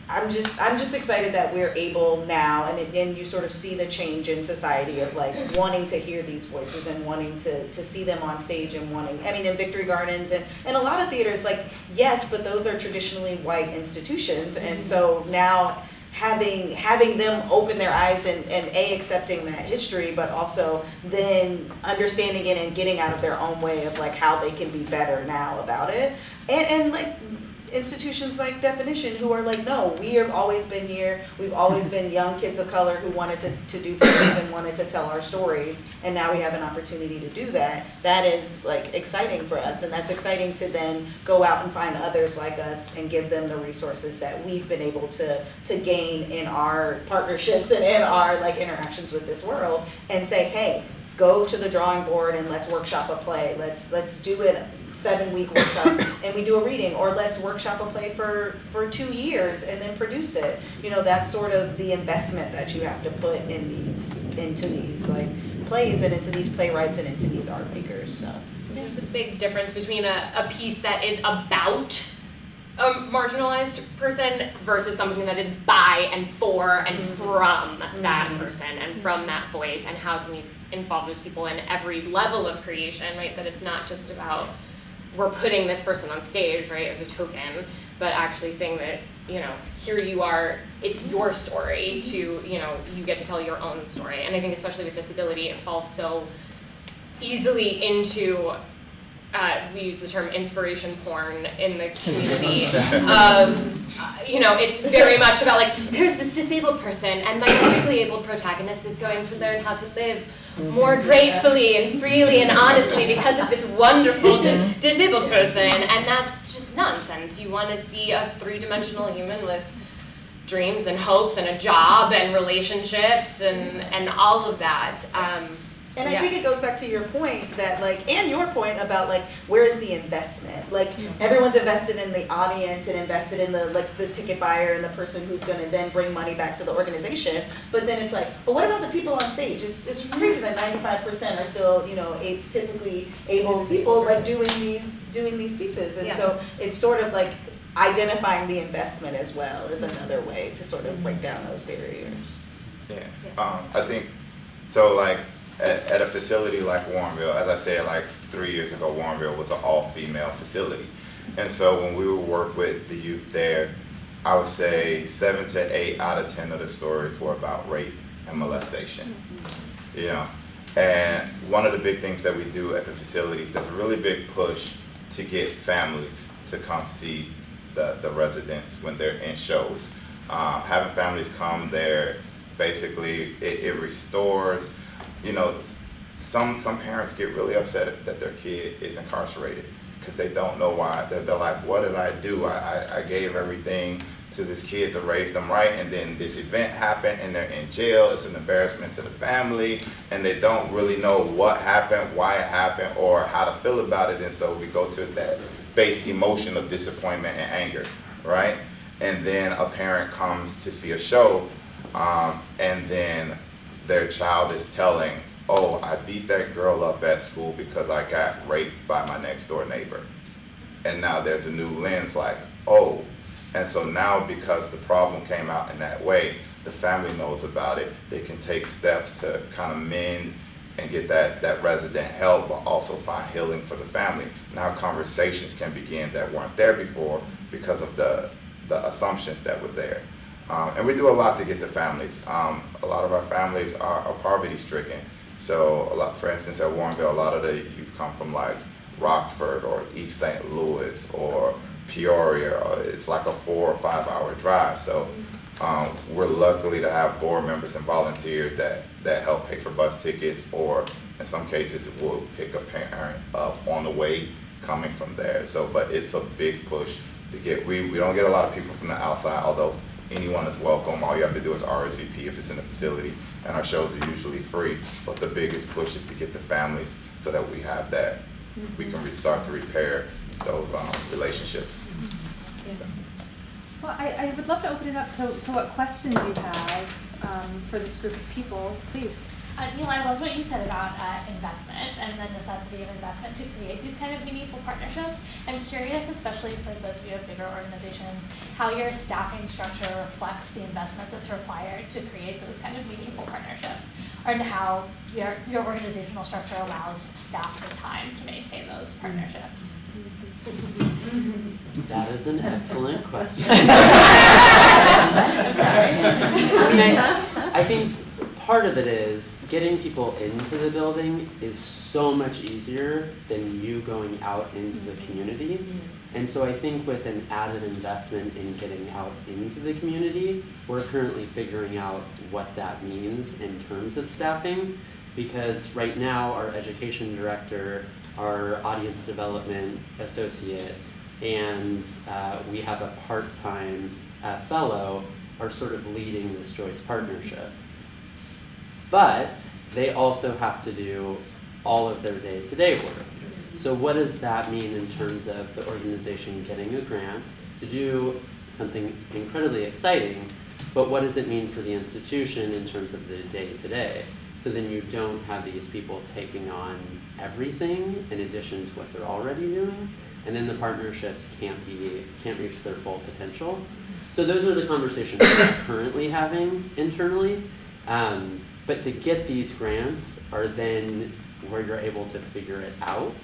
I'm just I'm just excited that we're able now and it, and you sort of see the change in society of like wanting to hear these voices and wanting to to see them on stage and wanting I mean in Victory Gardens and and a lot of theaters like yes but those are traditionally white institutions. And mm-hmm. so now having having them open their eyes and, and a accepting that history but also then understanding it and getting out of their own way of like how they can be better now about it. And and like institutions like definition who are like no we have always been here. We've always been young kids of color who wanted to, to do things and wanted to tell our stories and now we have an opportunity to do that. That is like exciting for us and that's exciting to then go out and find others like us and give them the resources that we've been able to to gain in our partnerships and in our like interactions with this world and say hey go to the drawing board and let's workshop a play. Let's let's do it seven week workshop and we do a reading. Or let's workshop a play for for two years and then produce it. You know that's sort of the investment that you have to put in these into these like plays and into these playwrights and into these art makers so. There's a big difference between a, a piece that is about a marginalized person versus something that is by and for and mm-hmm. from that mm-hmm. person and from that voice and how can you involve those people in every level of creation, right? That it's not just about we're putting this person on stage, right, as a token, but actually saying that, you know, here you are, it's your story to, you know, you get to tell your own story. And I think especially with disability, it falls so easily into uh, we use the term inspiration porn in the community of, uh, you know, it's very much about like, here's this disabled person, and my typically abled protagonist is going to learn how to live more gratefully and freely and honestly because of this wonderful di- disabled person, and that's just nonsense. You want to see a three dimensional human with dreams and hopes and a job and relationships and, and all of that. Um, so And I yeah. think it goes back to your point that like, and your point about like, where is the investment? Like, everyone's invested in the audience and invested in the like the ticket buyer and the person who's going to then bring money back to the organization. But then it's like, but what about the people on stage? It's it's crazy that ninety five percent are still you know a, typically able people like doing these doing these pieces, and Yeah. so it's sort of like identifying the investment as well is another way to sort of break down those barriers. Yeah, um, I think, so like, at, at a facility like Warrenville, as I said, like, three years ago, Warrenville was an all-female facility. And so when we would work with the youth there, I would say seven to eight out of ten of the stories were about rape and molestation. You know, and one of the big things that we do at the facilities, there's a really big push to get families to come see the, the residents when they're in shows. Um, having families come there, basically, it, it restores, you know, some, some parents get really upset that their kid is incarcerated because they don't know why. They're, they're like, what did I do? I, I, I gave everything to this kid to raise them right, and then this event happened, and they're in jail. It's an embarrassment to the family, and they don't really know what happened, why it happened, or how to feel about it. And so we go to that base emotion of disappointment and anger, right? And then a parent comes to see a show, um, and then their child is telling, "Oh, I beat that girl up at school because I got raped by my next door neighbor." And now there's a new lens, like, "Oh." And so now, because the problem came out in that way, the family knows about it. They can take steps to kind of mend and get that, that resident help, but also find healing for the family. Now conversations can begin that weren't there before because of the, the assumptions that were there. Um, and we do a lot to get the families. Um, a lot of our families are, are poverty stricken. So a lot, for instance, at Warrenville, a lot of the youth come from like Rockford or East St. Louis or Peoria. Or it's like a four or five hour drive. So um, we're luckily to have board members and volunteers that, that help pay for bus tickets, or in some cases, we'll pick a parent up on the way coming from there. So, but it's a big push to get, we, we don't get a lot of people from the outside, although anyone is welcome. All you have to do is RSVP if it's in the facility, and our shows are usually free. But the biggest push is to get the families so that we have that, we can start to repair those um, relationships. Well, I, I would love to open it up to, to what questions you have um, for this group of people, please. Uh, Neil, I love what you said about uh, investment and the necessity of investment to create these kind of meaningful partnerships. I'm curious, especially for those of you of bigger organizations, how your staffing structure reflects the investment that's required to create those kind of meaningful partnerships, and how your, your organizational structure allows staff the time to maintain those partnerships. That is an excellent question. I'm sorry. I mean, I, I think part of it is getting people into the building is so much easier than you going out into the community. And so I think with an added investment in getting out into the community, we're currently figuring out what that means in terms of staffing. Because right now, our education director, our audience development associate, and uh, we have a part-time uh, fellow are sort of leading this Joyce partnership. But they also have to do all of their day-to-day work. So what does that mean in terms of the organization getting a grant to do something incredibly exciting, but what does it mean for the institution in terms of the day-to-day? So then you don't have these people taking on everything in addition to what they're already doing, and then the partnerships can't be, can't reach their full potential. So those are the conversations we're currently having internally. Um, but to get these grants are then where you're able to figure it out.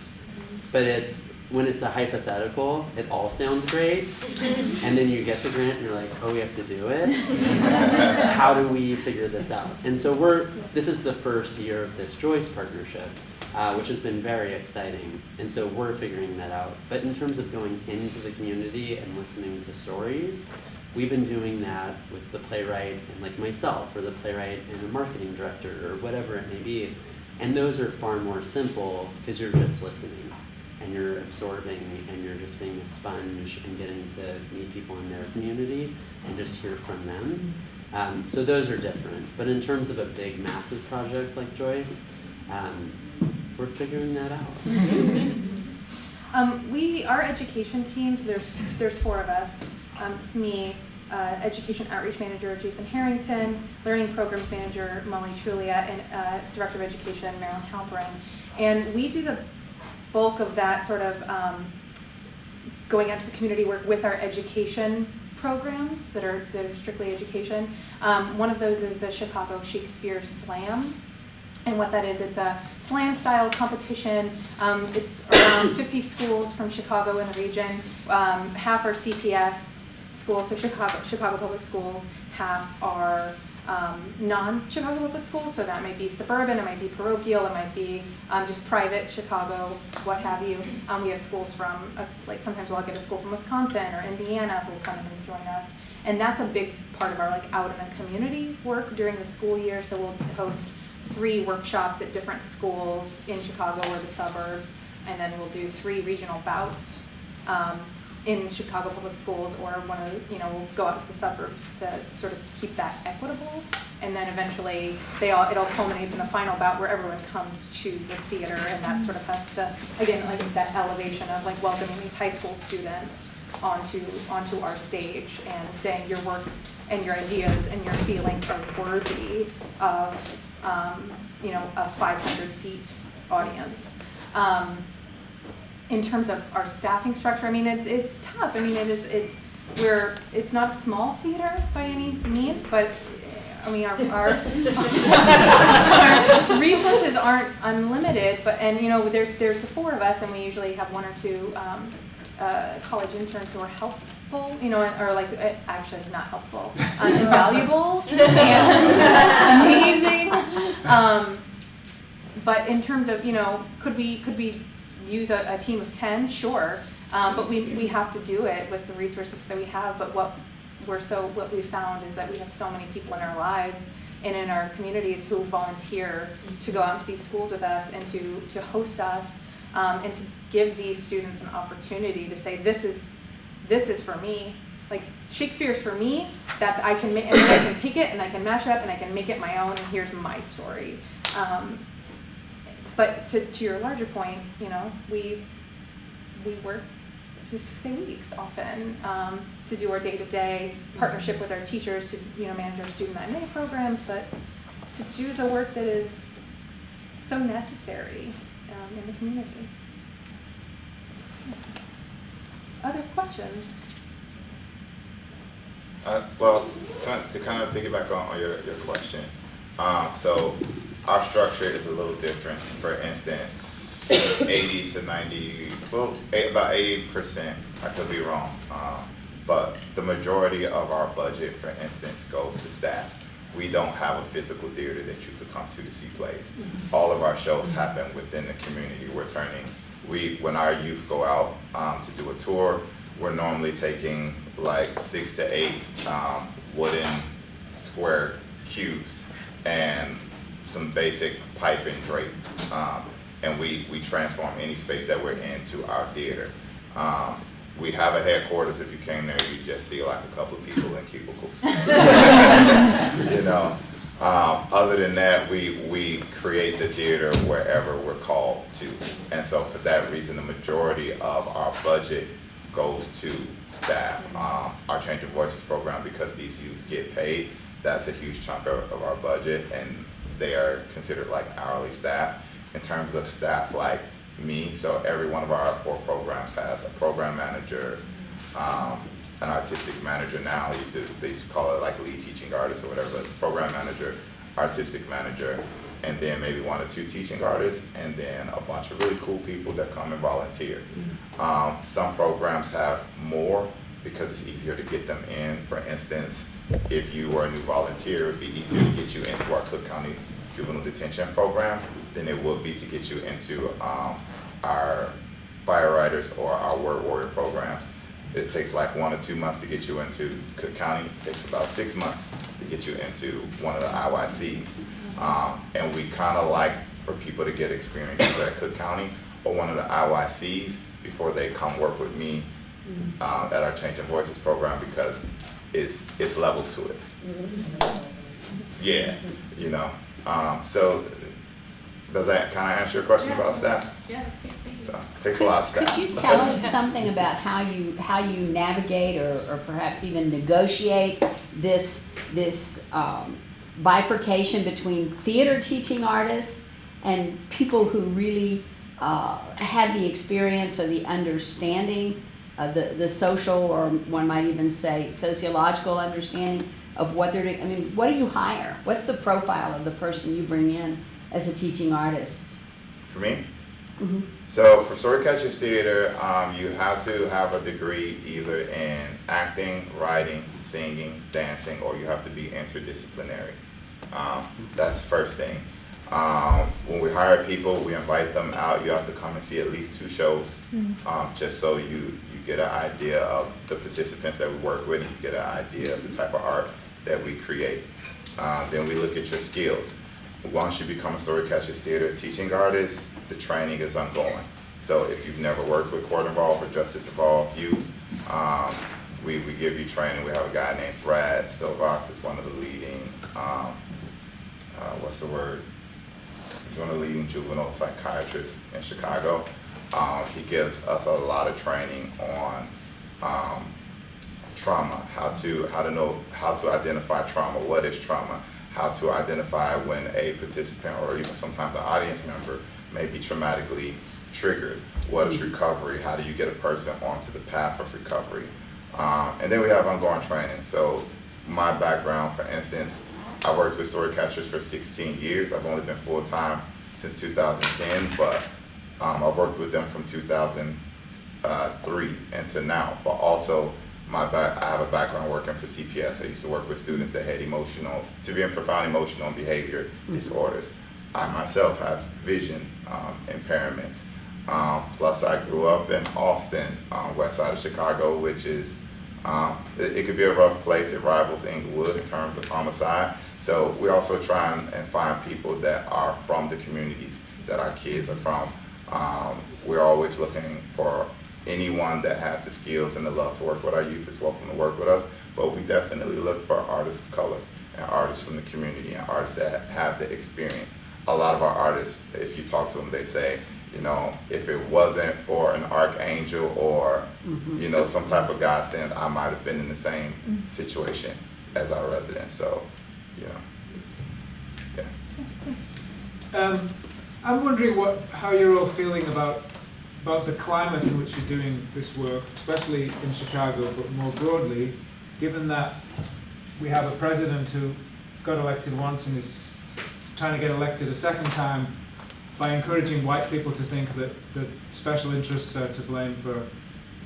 But it's when it's a hypothetical, it all sounds great, and then you get the grant and you're like, oh, we have to do it. How do we figure this out? And so we're this is the first year of this Joyce partnership, uh, which has been very exciting. And so we're figuring that out. But in terms of going into the community and listening to stories, we've been doing that with the playwright and like myself, or the playwright and a marketing director, or whatever it may be. And those are far more simple because you're just listening and you're absorbing and you're just being a sponge and getting to meet people in their community and just hear from them. Um, so those are different. But in terms of a big, massive project like Joyce, um, we're figuring that out. Um, we, our education teams, there's, there's four of us. Um, it's me, uh, Education Outreach Manager Jason Harrington, Learning Programs Manager Molly Trulia, and uh, Director of Education Marilyn Halperin. And we do the bulk of that sort of um, going out to the community work with our education programs that are, that are strictly education. Um, one of those is the Chicago Shakespeare Slam. And what that is, it's a slam style competition. Um, it's around 50 schools from Chicago and the region. Um, half are CPS schools, so Chicago, Chicago Public Schools. Half are um, non-Chicago public schools, so that might be suburban, it might be parochial, it might be um, just private Chicago, what have you. Um, we have schools from, uh, like sometimes we'll get a school from Wisconsin or Indiana who will come in and join us. And that's a big part of our like out in the community work during the school year. So we'll host three workshops at different schools in Chicago or the suburbs, and then we'll do three regional bouts um, in Chicago Public Schools, or want to, you know go out to the suburbs to sort of keep that equitable, and then eventually they all it all culminates in a final bout where everyone comes to the theater, and that sort of has to again like that elevation of like welcoming these high school students onto onto our stage and saying your work and your ideas and your feelings are worthy of um, you know, a 500 seat audience. Um, in terms of our staffing structure, I mean, it's, it's tough. I mean, it is, it's, we're, it's not a small theater by any means, but I mean, our, our, our resources aren't unlimited, but, and you know, there's, there's the four of us and we usually have one or two, um, uh, college interns who are helpful, you know, or like, uh, actually not helpful, uh, invaluable and amazing. Um, but in terms of, you know, could we, could we use a, a team of ten? Sure. Um, but we, we have to do it with the resources that we have. But what we're so, what we found is that we have so many people in our lives and in our communities who volunteer to go out to these schools with us and to, to host us um, and to give these students an opportunity to say, this is, this is for me. Like Shakespeare's for me, that I can, and I can take it and I can mash it up and I can make it my own and here's my story. Um, but to, to your larger point, you know, we, we work to six-day weeks often um, to do our day-to-day partnership with our teachers to, you know, manage our student IMA programs, but to do the work that is so necessary um, in the community. Other questions? Uh, well, to kind of piggyback on, on your, your question, um, so our structure is a little different. For instance, eighty to ninety, well, eight, about eighty percent, I could be wrong. Um, but the majority of our budget, for instance, goes to staff. We don't have a physical theater that you could come to to see plays. All of our shows happen within the community. We're turning, we, when our youth go out, um, to do a tour, we're normally taking like six to eight, um, wooden square cubes and some basic pipe and drape. Um, and we, we transform any space that we're in to our theater. Um, we have a headquarters, if you came there, you'd just see like a couple of people in cubicles. You know, um, other than that, we, we create the theater wherever we're called to. And so for that reason, the majority of our budget goes to staff. Um, our Change of Voices program, because these youth get paid, that's a huge chunk of, of our budget and they are considered like hourly staff. In terms of staff like me, so every one of our four programs has a program manager, um, an artistic manager now, they used to, they used to call it like lead teaching artist or whatever, but it's program manager, artistic manager, and then maybe one or two teaching artists, and then a bunch of really cool people that come and volunteer. Um, some programs have more because it's easier to get them in. For instance, if you were a new volunteer, it'd be easier to get you into our Cook County Juvenile Detention Program than it would be to get you into um, our fire riders or our word warrior programs. It takes like one or two months to get you into Cook County. It takes about six months to get you into one of the IYCs. Um, and we kind of like for people to get experiences at Cook County or one of the IYCs before they come work with me um, at our Changing Voices program because it's, it's levels to it. Yeah, you know, um, so does that kind of answer your question about staff? Yeah, thank. So, takes a lot of staff. Could you tell us something about how you, how you navigate or, or perhaps even negotiate this, this um, bifurcation between theater teaching artists and people who really uh, have the experience or the understanding, uh, the, the social, or one might even say sociological understanding of what they're doing? I mean, what do you hire? What's the profile of the person you bring in as a teaching artist? For me? Mhm. So for Storycatchers Theater, um, you have to have a degree either in acting, writing, singing, dancing, or you have to be interdisciplinary. Um, that's the first thing. Um, when we hire people, we invite them out. You have to come and see at least two shows, um, just so you, you get an idea of the participants that we work with, and you get an idea of the type of art that we create. Uh, then we look at your skills. Once you become a Storycatchers Theater teaching artist, the training is ongoing. So if you've never worked with Court Involved or Justice Involved Youth, um, we, we give you training. We have a guy named Brad Stolbach, who's one of the leading, um, uh, what's the word? He's one of the leading juvenile psychiatrists in Chicago. Um, he gives us a lot of training on um, trauma, how to how to know how to identify trauma, what is trauma, how to identify when a participant or even sometimes an audience member may be traumatically triggered. What is recovery? How do you get a person onto the path of recovery? Um, and then we have ongoing training. So my background, for instance, I worked with Storycatchers for 16 years. I've only been full-time since 2010, but um, I've worked with them from 2003 until now. But also, my back, I have a background working for CPS. I used to work with students that had emotional, severe and profound emotional and behavior disorders. I myself have vision um, impairments. Um, plus, I grew up in Austin, um, west side of Chicago, which is, um, it, it could be a rough place. It rivals Englewood in terms of homicide. So we also try and, and find people that are from the communities that our kids are from. Um, we're always looking for anyone that has the skills and the love to work with our youth is welcome to work with us. But we definitely look for artists of color and artists from the community and artists that have the experience. A lot of our artists, if you talk to them, they say, you know, if it wasn't for an archangel or, you know, some type of godsend, I might have been in the same situation as our residents. So, know, yeah. Um, I'm wondering what, how you're all feeling about, about the climate in which you're doing this work, especially in Chicago, but more broadly, given that we have a president who got elected once and is trying to get elected a second time by encouraging white people to think that, that special interests are to blame for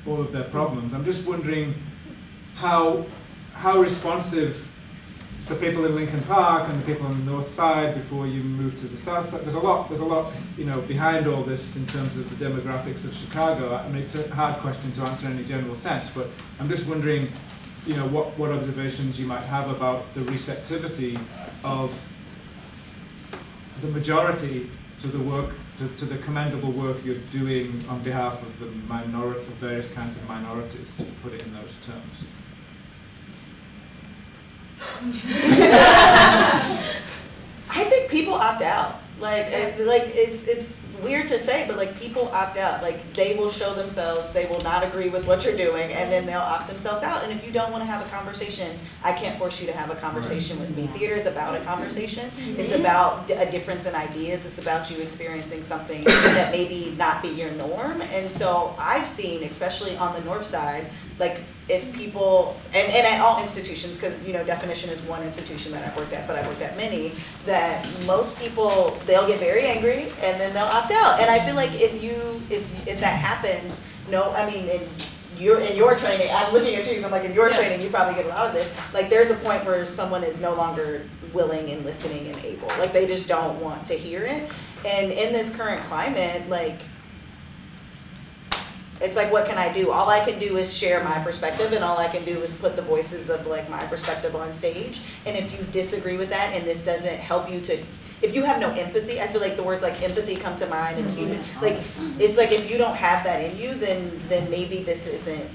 all of their problems. I'm just wondering how, how responsive the people in Lincoln Park and the people on the north side before you move to the south side. There's a lot, there's a lot, you know, behind all this in terms of the demographics of Chicago. I mean, it's a hard question to answer in any general sense, but I'm just wondering, you know, what, what observations you might have about the receptivity of the majority to the work, to, to the commendable work you're doing on behalf of the minority, of various kinds of minorities, to put it in those terms. I think people opt out. Like, it, like it's it's weird to say, but like people opt out. Like they will show themselves, they will not agree with what you're doing, and then they'll opt themselves out. And if you don't want to have a conversation, I can't force you to have a conversation with me. Theater is about a conversation. Mm-hmm. It's about a difference in ideas. It's about you experiencing something that maybe not be your norm. And so I've seen, especially on the north side, like if people and, and at all institutions because you know definition is one institution that i've worked at but i've worked at many that most people they'll get very angry and then they'll opt out. And i feel like if you if if that happens no i mean in your in your training i'm looking at you because i'm like in your training you probably get a lot of this like there's a point where someone is no longer willing and listening and able. Like they just don't want to hear it. And in this current climate like it's like what can i do? All i can do is share my perspective and all i can do is put the voices of like my perspective on stage. And if you disagree with that and this doesn't help you to if you have no empathy i feel like the words like empathy come to mind and human like it's like if you don't have that in you then then maybe this isn't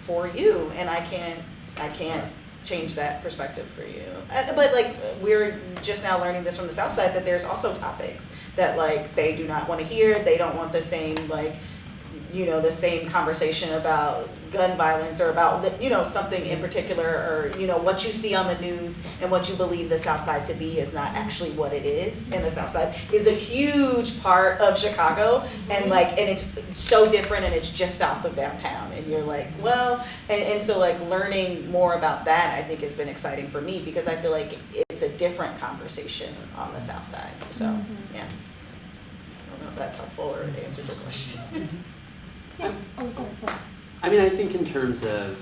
for you. And i can't i can't change that perspective for you. Uh, but like we're just now learning this from the south side that there's also topics that like they do not want to hear. They don't want the same like you know, the same conversation about gun violence or about, the, you know, something in particular or, you know, what you see on the news and what you believe the South Side to be is not actually what it is. And the South Side is a huge part of Chicago and mm-hmm. like, and it's so different and it's just south of downtown. And you're like, well, and, and so like learning more about that I think has been exciting for me because I feel like it's a different conversation on the South Side. So, mm-hmm. yeah. I don't know if that's helpful or answered your question. Mm-hmm. Yeah. Oh, sorry. I mean, I think in terms of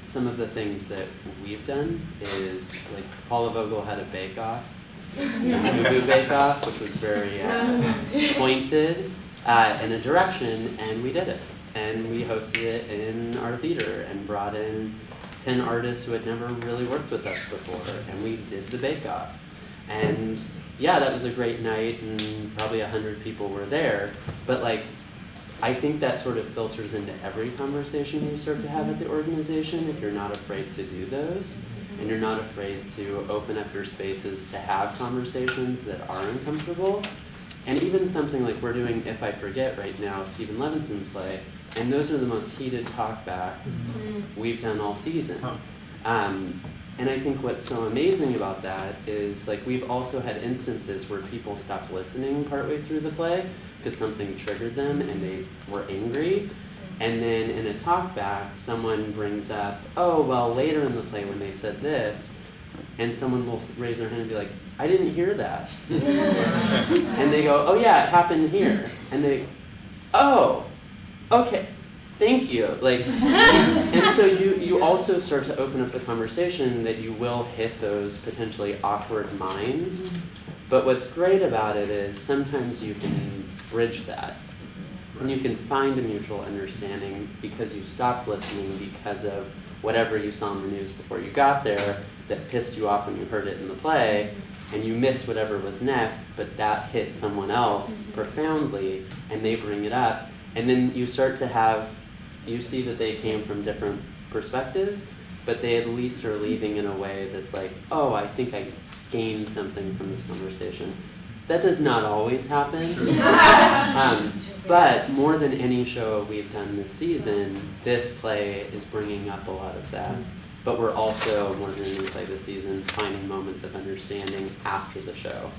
some of the things that we've done is like Paula Vogel had a bake off, Boo Bake Off, which was very uh, pointed uh, in a direction, and we did it. And we hosted it in our theater and brought in 10 artists who had never really worked with us before, and we did the bake off. And yeah, that was a great night, and probably 100 people were there, but like, I think that sort of filters into every conversation you start to have at the organization if you're not afraid to do those and you're not afraid to open up your spaces to have conversations that are uncomfortable. And even something like we're doing If I Forget right now, Steven Levenson's play, and those are the most heated talkbacks we've done all season. Huh. Um, and I think what's so amazing about that is like we've also had instances where people stopped listening partway through the play because something triggered them and they were angry. And then in a talk back, someone brings up, oh, well, later in the play when they said this, and someone will raise their hand and be like, I didn't hear that. and they go, oh, yeah, it happened here. And they, oh, okay, thank you. Like, and so you, you also start to open up the conversation that you will hit those potentially awkward minds. Mm-hmm. But what's great about it is sometimes you can bridge that. And you can find a mutual understanding because you stopped listening because of whatever you saw on the news before you got there, that pissed you off when you heard it in the play, and you missed whatever was next, but that hit someone else mm-hmm. profoundly, and they bring it up, and then you start to have, you see that they came from different perspectives, but they at least are leaving in a way that's like, oh, I think I gained something from this conversation. That does not always happen. um, but more than any show we've done this season, this play is bringing up a lot of that. But we're also, more than any play this season, finding moments of understanding after the show,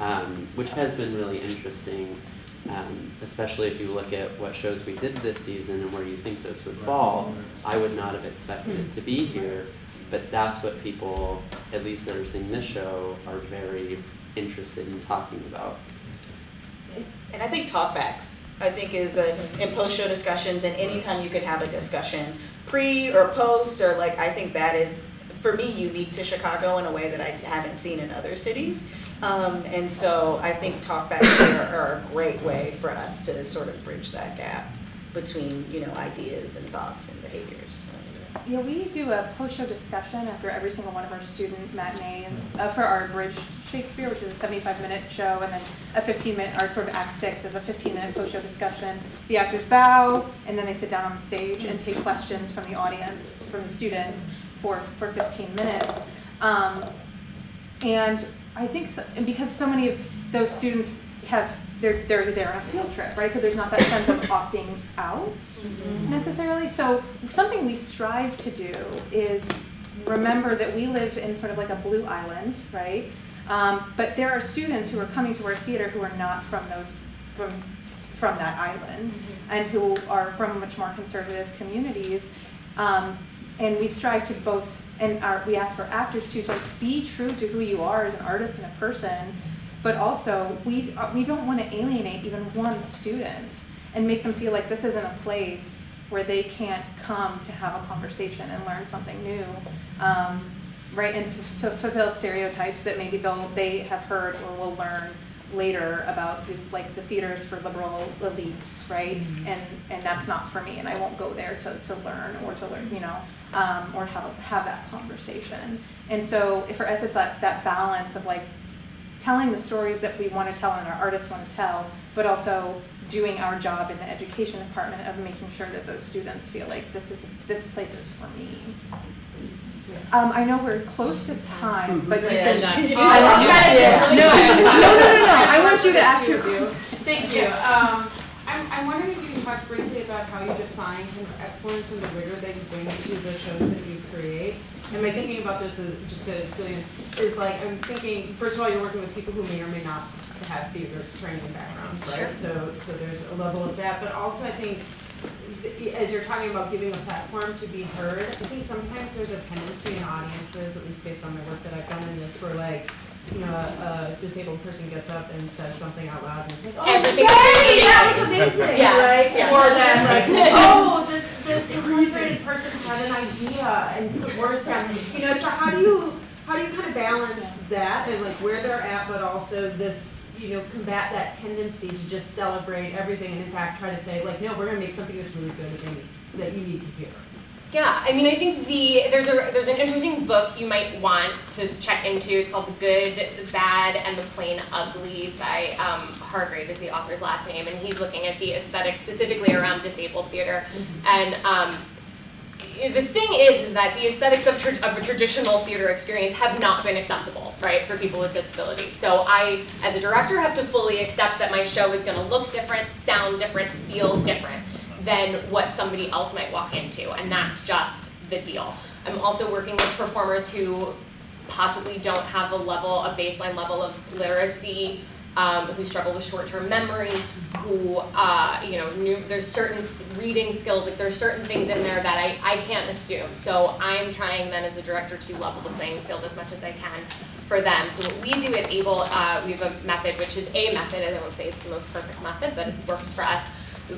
um, which has been really interesting, um, especially if you look at what shows we did this season and where you think those would fall. I would not have expected it to be here, but that's what people, at least that are seeing this show, are very interested in talking about. And I think talkbacks, I think is a, in post-show discussions and anytime you can have a discussion, pre or post, or like, I think that is, for me, unique to Chicago in a way that I haven't seen in other cities. Um, and so I think talkbacks are, are a great way for us to sort of bridge that gap between, you know, ideas and thoughts and behaviors. Yeah, we do a post-show discussion after every single one of our student matinees uh, for our Bridge Shakespeare, which is a 75-minute show, and then a 15-minute, our sort of Act Six is a 15-minute post-show discussion. The actors bow, and then they sit down on the stage and take questions from the audience, from the students, for for 15 minutes. Um, and I think, so, and because so many of those students have they're they're there on a field trip, right? So there's not that sense of opting out necessarily. So something we strive to do is remember that we live in sort of like a blue island, right? Um, but there are students who are coming to our theater who are not from those from from that island and who are from much more conservative communities. Um, and we strive to both, and our, we ask our actors to sort of be true to who you are as an artist and a person, but also we, uh, we don't want to alienate even one student and make them feel like this isn't a place where they can't come to have a conversation and learn something new. Um, right, and to fulfill stereotypes that maybe they'll, they have heard or will learn later about the, like the theaters for liberal elites, right? And and that's not for me, and I won't go there to, to learn or to learn, you know, um, or have have that conversation. And so for us, it's that that balance of like telling the stories that we want to tell and our artists want to tell, but also doing our job in the education department of making sure that those students feel like this is this place is for me. Um, I know we're close to time, but you Yeah, can- no. I want you- Yeah. No, no, no, no, no, I want you to ask your Thank you. Um, I'm, I'm wondering if you can talk briefly about how you define kind of excellence and the rigor that you bring to the shows that you create. And my thinking about this is, just to fill you is like, I'm thinking, first of all, you're working with people who may or may not have theater training backgrounds, right? Sure. So, so there's a level of that, but also I think, as you're talking about giving a platform to be heard, I think sometimes there's a tendency in audiences, at least based on the work that I've done in this, for like, you know, a, a disabled person gets up and says something out loud and it's like, oh, Everything's yay, that was amazing. amazing, Yes, right? yeah. Or that like, oh, this, this incarcerated person had an idea and put words down. You know, so how do you, how do you kind of balance that and like where they're at, but also this, you know, combat that tendency to just celebrate everything and in fact try to say like, no, we're gonna make something that's really good and that you need to hear. Yeah, I mean, I think the there's a there's an interesting book you might want to check into. It's called The Good, the Bad, and the Plain Ugly by um, Hargrave is the author's last name, and he's looking at the aesthetic specifically around disabled theater. And um, the thing is, is that the aesthetics of, of a traditional theater experience have not been accessible, right, for people with disabilities. So I, as a director, have to fully accept that my show is going to look different, sound different, feel different than what somebody else might walk into, and that's just the deal. I'm also working with performers who possibly don't have a level, a baseline level of literacy, um, who struggle with short-term memory, who, uh, you know, new, there's certain reading skills, like there's certain things in there that I, I can't assume. So I'm trying then as a director to level the playing field as much as I can for them. So what we do at ABLE, uh, we have a method, which is a method, and I won't say it's the most perfect method, but it works for us.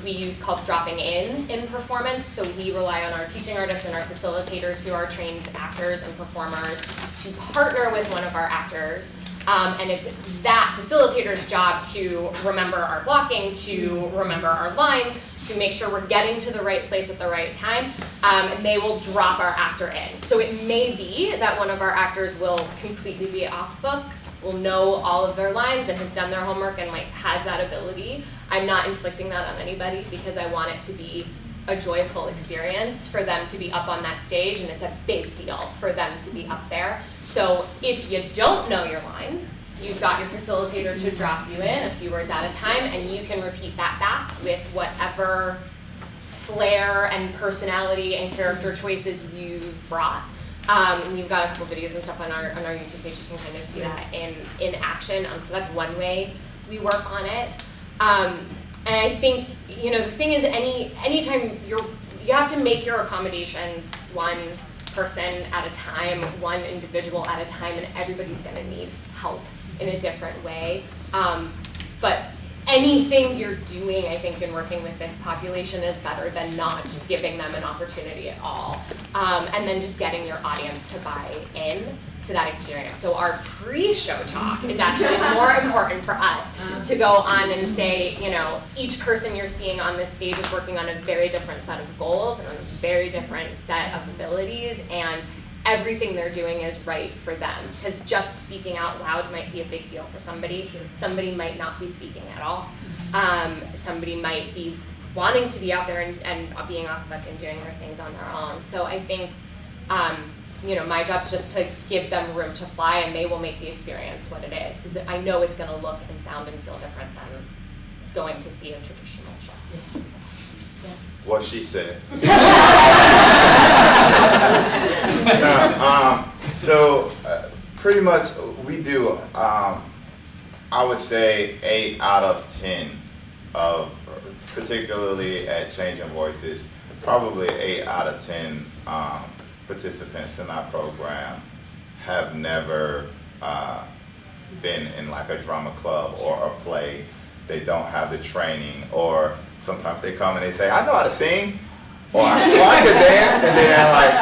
We use called dropping in in performance. So we rely on our teaching artists and our facilitators who are trained actors and performers to partner with one of our actors Um, and it's that facilitator's job to remember our blocking, to remember our lines, to make sure we're getting to the right place at the right time. Um, and they will drop our actor in. So it may be that one of our actors will completely be off book, will know all of their lines and has done their homework and like has that ability. I'm not inflicting that on anybody because I want it to be a joyful experience for them to be up on that stage and it's a big deal for them to be up there. So if you don't know your lines, you've got your facilitator to drop you in a few words at a time and you can repeat that back with whatever flair and personality and character choices you've brought. Um, we've got a couple videos and stuff on our on our YouTube page. You can kind of see that in in action. Um, so that's one way we work on it. Um, and I think you know the thing is, any anytime you're you have to make your accommodations one person at a time, one individual at a time, and everybody's going to need help in a different way. Um, but anything you're doing, I think, in working with this population is better than not giving them an opportunity at all. Um, and then just getting your audience to buy in to that experience. So our pre-show talk is actually more important for us to go on and say, you know, each person you're seeing on this stage is working on a very different set of goals and a very different set of abilities and everything they're doing is right for them. Because just speaking out loud might be a big deal for somebody. Somebody might not be speaking at all. Um, somebody might be wanting to be out there and, and being off book and doing their things on their own. So I think, um, you know, my job's just to give them room to fly and they will make the experience what it is. Because I know it's going to look and sound and feel different than going to see a traditional show. What she said. No, um, so uh, pretty much we do, um, I would say eight out of 10 of, particularly at Changing Voices, probably eight out of 10 um, participants in our program have never uh, been in like a drama club or a play. They don't have the training or sometimes they come and they say, I know how to sing or I, or I could dance and then I'm like,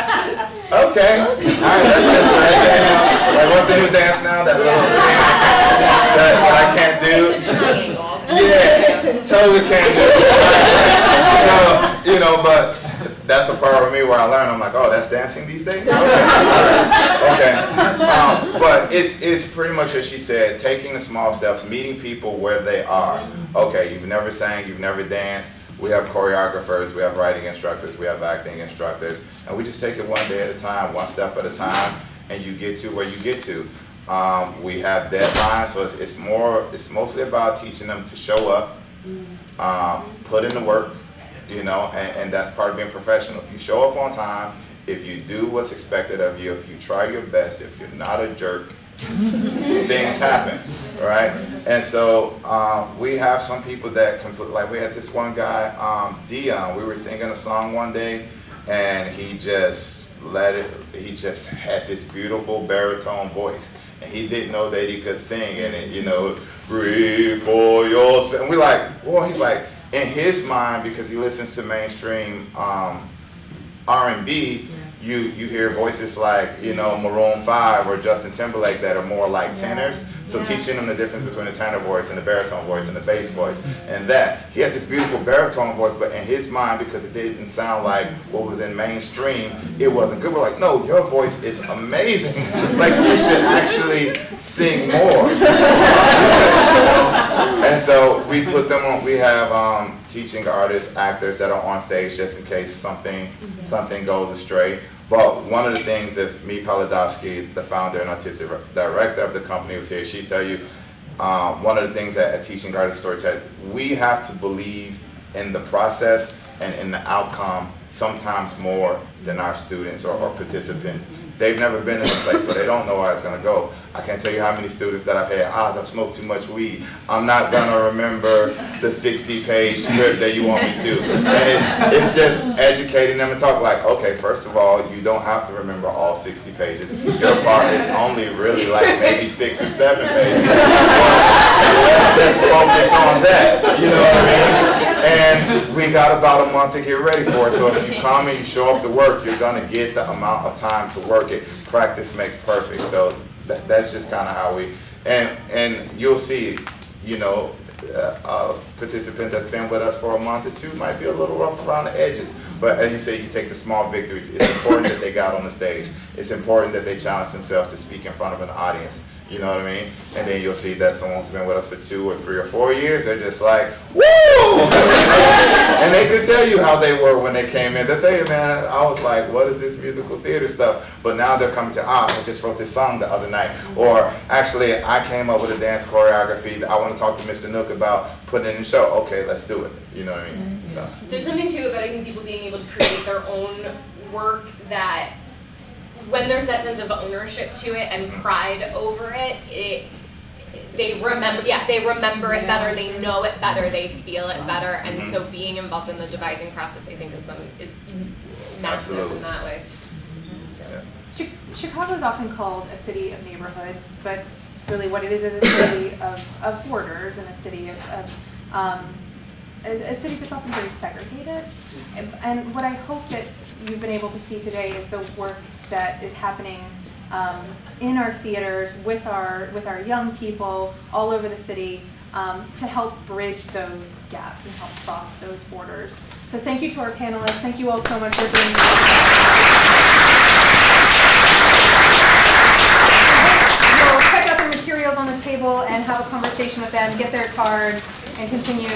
okay, all right, that's. You know, like what's the new dance now? That little thing that, that I can't do. It's a triangle. Yeah, totally can't do. So, you know, but that's the part of me where I learn. I'm like, oh, that's dancing these days. Okay, okay. Um, but it's it's pretty much as she said, taking the small steps, meeting people where they are. Okay, you've never sang, you've never danced. We have choreographers, we have writing instructors, we have acting instructors, and we just take it one day at a time, one step at a time, and you get to where you get to. Um, we have deadlines, so it's, it's more, it's mostly about teaching them to show up, um, put in the work, you know, and, and that's part of being professional. If you show up on time, if you do what's expected of you, if you try your best, if you're not a jerk, things happen, right? And so um, we have some people that complete, like we had this one guy, um, Dion, we were singing a song one day and he just let it, he just had this beautiful baritone voice and he didn't know that he could sing and it, you know, breathe for yourself. And we're like, well, he's like, in his mind, because he listens to mainstream um, R&B, you you hear voices like you know Maroon Five or Justin Timberlake that are more like tenors. So teaching them the difference between the tenor voice and the baritone voice and the bass voice, and that he had this beautiful baritone voice, but in his mind, because it didn't sound like what was in mainstream, it wasn't good. We're like, no, your voice is amazing. like you should actually sing more. and so we put them on. We have um, teaching artists, actors that are on stage just in case something something goes astray. But one of the things, if Meade Palidofsky, the founder and artistic director of the company, was here, she'd tell you um, one of the things that a teaching artist storyteller, we have to believe in the process and in the outcome sometimes more than our students or, or participants. They've never been in a place, so they don't know where it's going to go. I can't tell you how many students that I've had, ah, I've smoked too much weed. I'm not going to remember the 60-page script that you want me to. And it's, it's just educating them and talk like, okay, first of all, you don't have to remember all 60 pages. Your part is only really like maybe six or seven pages. Let's focus on that, you know what I mean? And we got about a month to get ready for it. So if you come and you show up to work, you're gonna get the amount of time to work it. Practice makes perfect. So that, that's just kind of how we. And, and you'll see, you know, uh, a participant that's been with us for a month or two might be a little rough around the edges. But as you say, you take the small victories. It's important that they got on the stage. It's important that they challenge themselves to speak in front of an audience. You know what I mean? And then you'll see that someone's been with us for two or three or four years. They're just like, woo! And they could tell you how they were when they came in. They'll tell you, man, I was like, what is this musical theater stuff? But now they're coming to, ah, I just wrote this song the other night. Or actually, I came up with a dance choreography that I want to talk to Mr. Nook about putting in the show. Okay, let's do it. You know what I mean? So. There's something too about I think people being able to create their own work that when there's that sense of ownership to it and pride over it, it they remember yeah, they remember it better, they know it better, they feel it better, and so being involved in the devising process I think is them is massive Absolutely. in that way. Yeah. Chicago is often called a city of neighborhoods, but really what it is is a city of, of borders and a city of, of um, a, a city that's often very segregated. And, and what I hope that you've been able to see today is the work that is happening um, in our theaters with our with our young people all over the city um, to help bridge those gaps and help cross those borders. So thank you to our panelists. Thank you all so much for being here. You'll check out the materials on the table and have a conversation with them, get their cards, and continue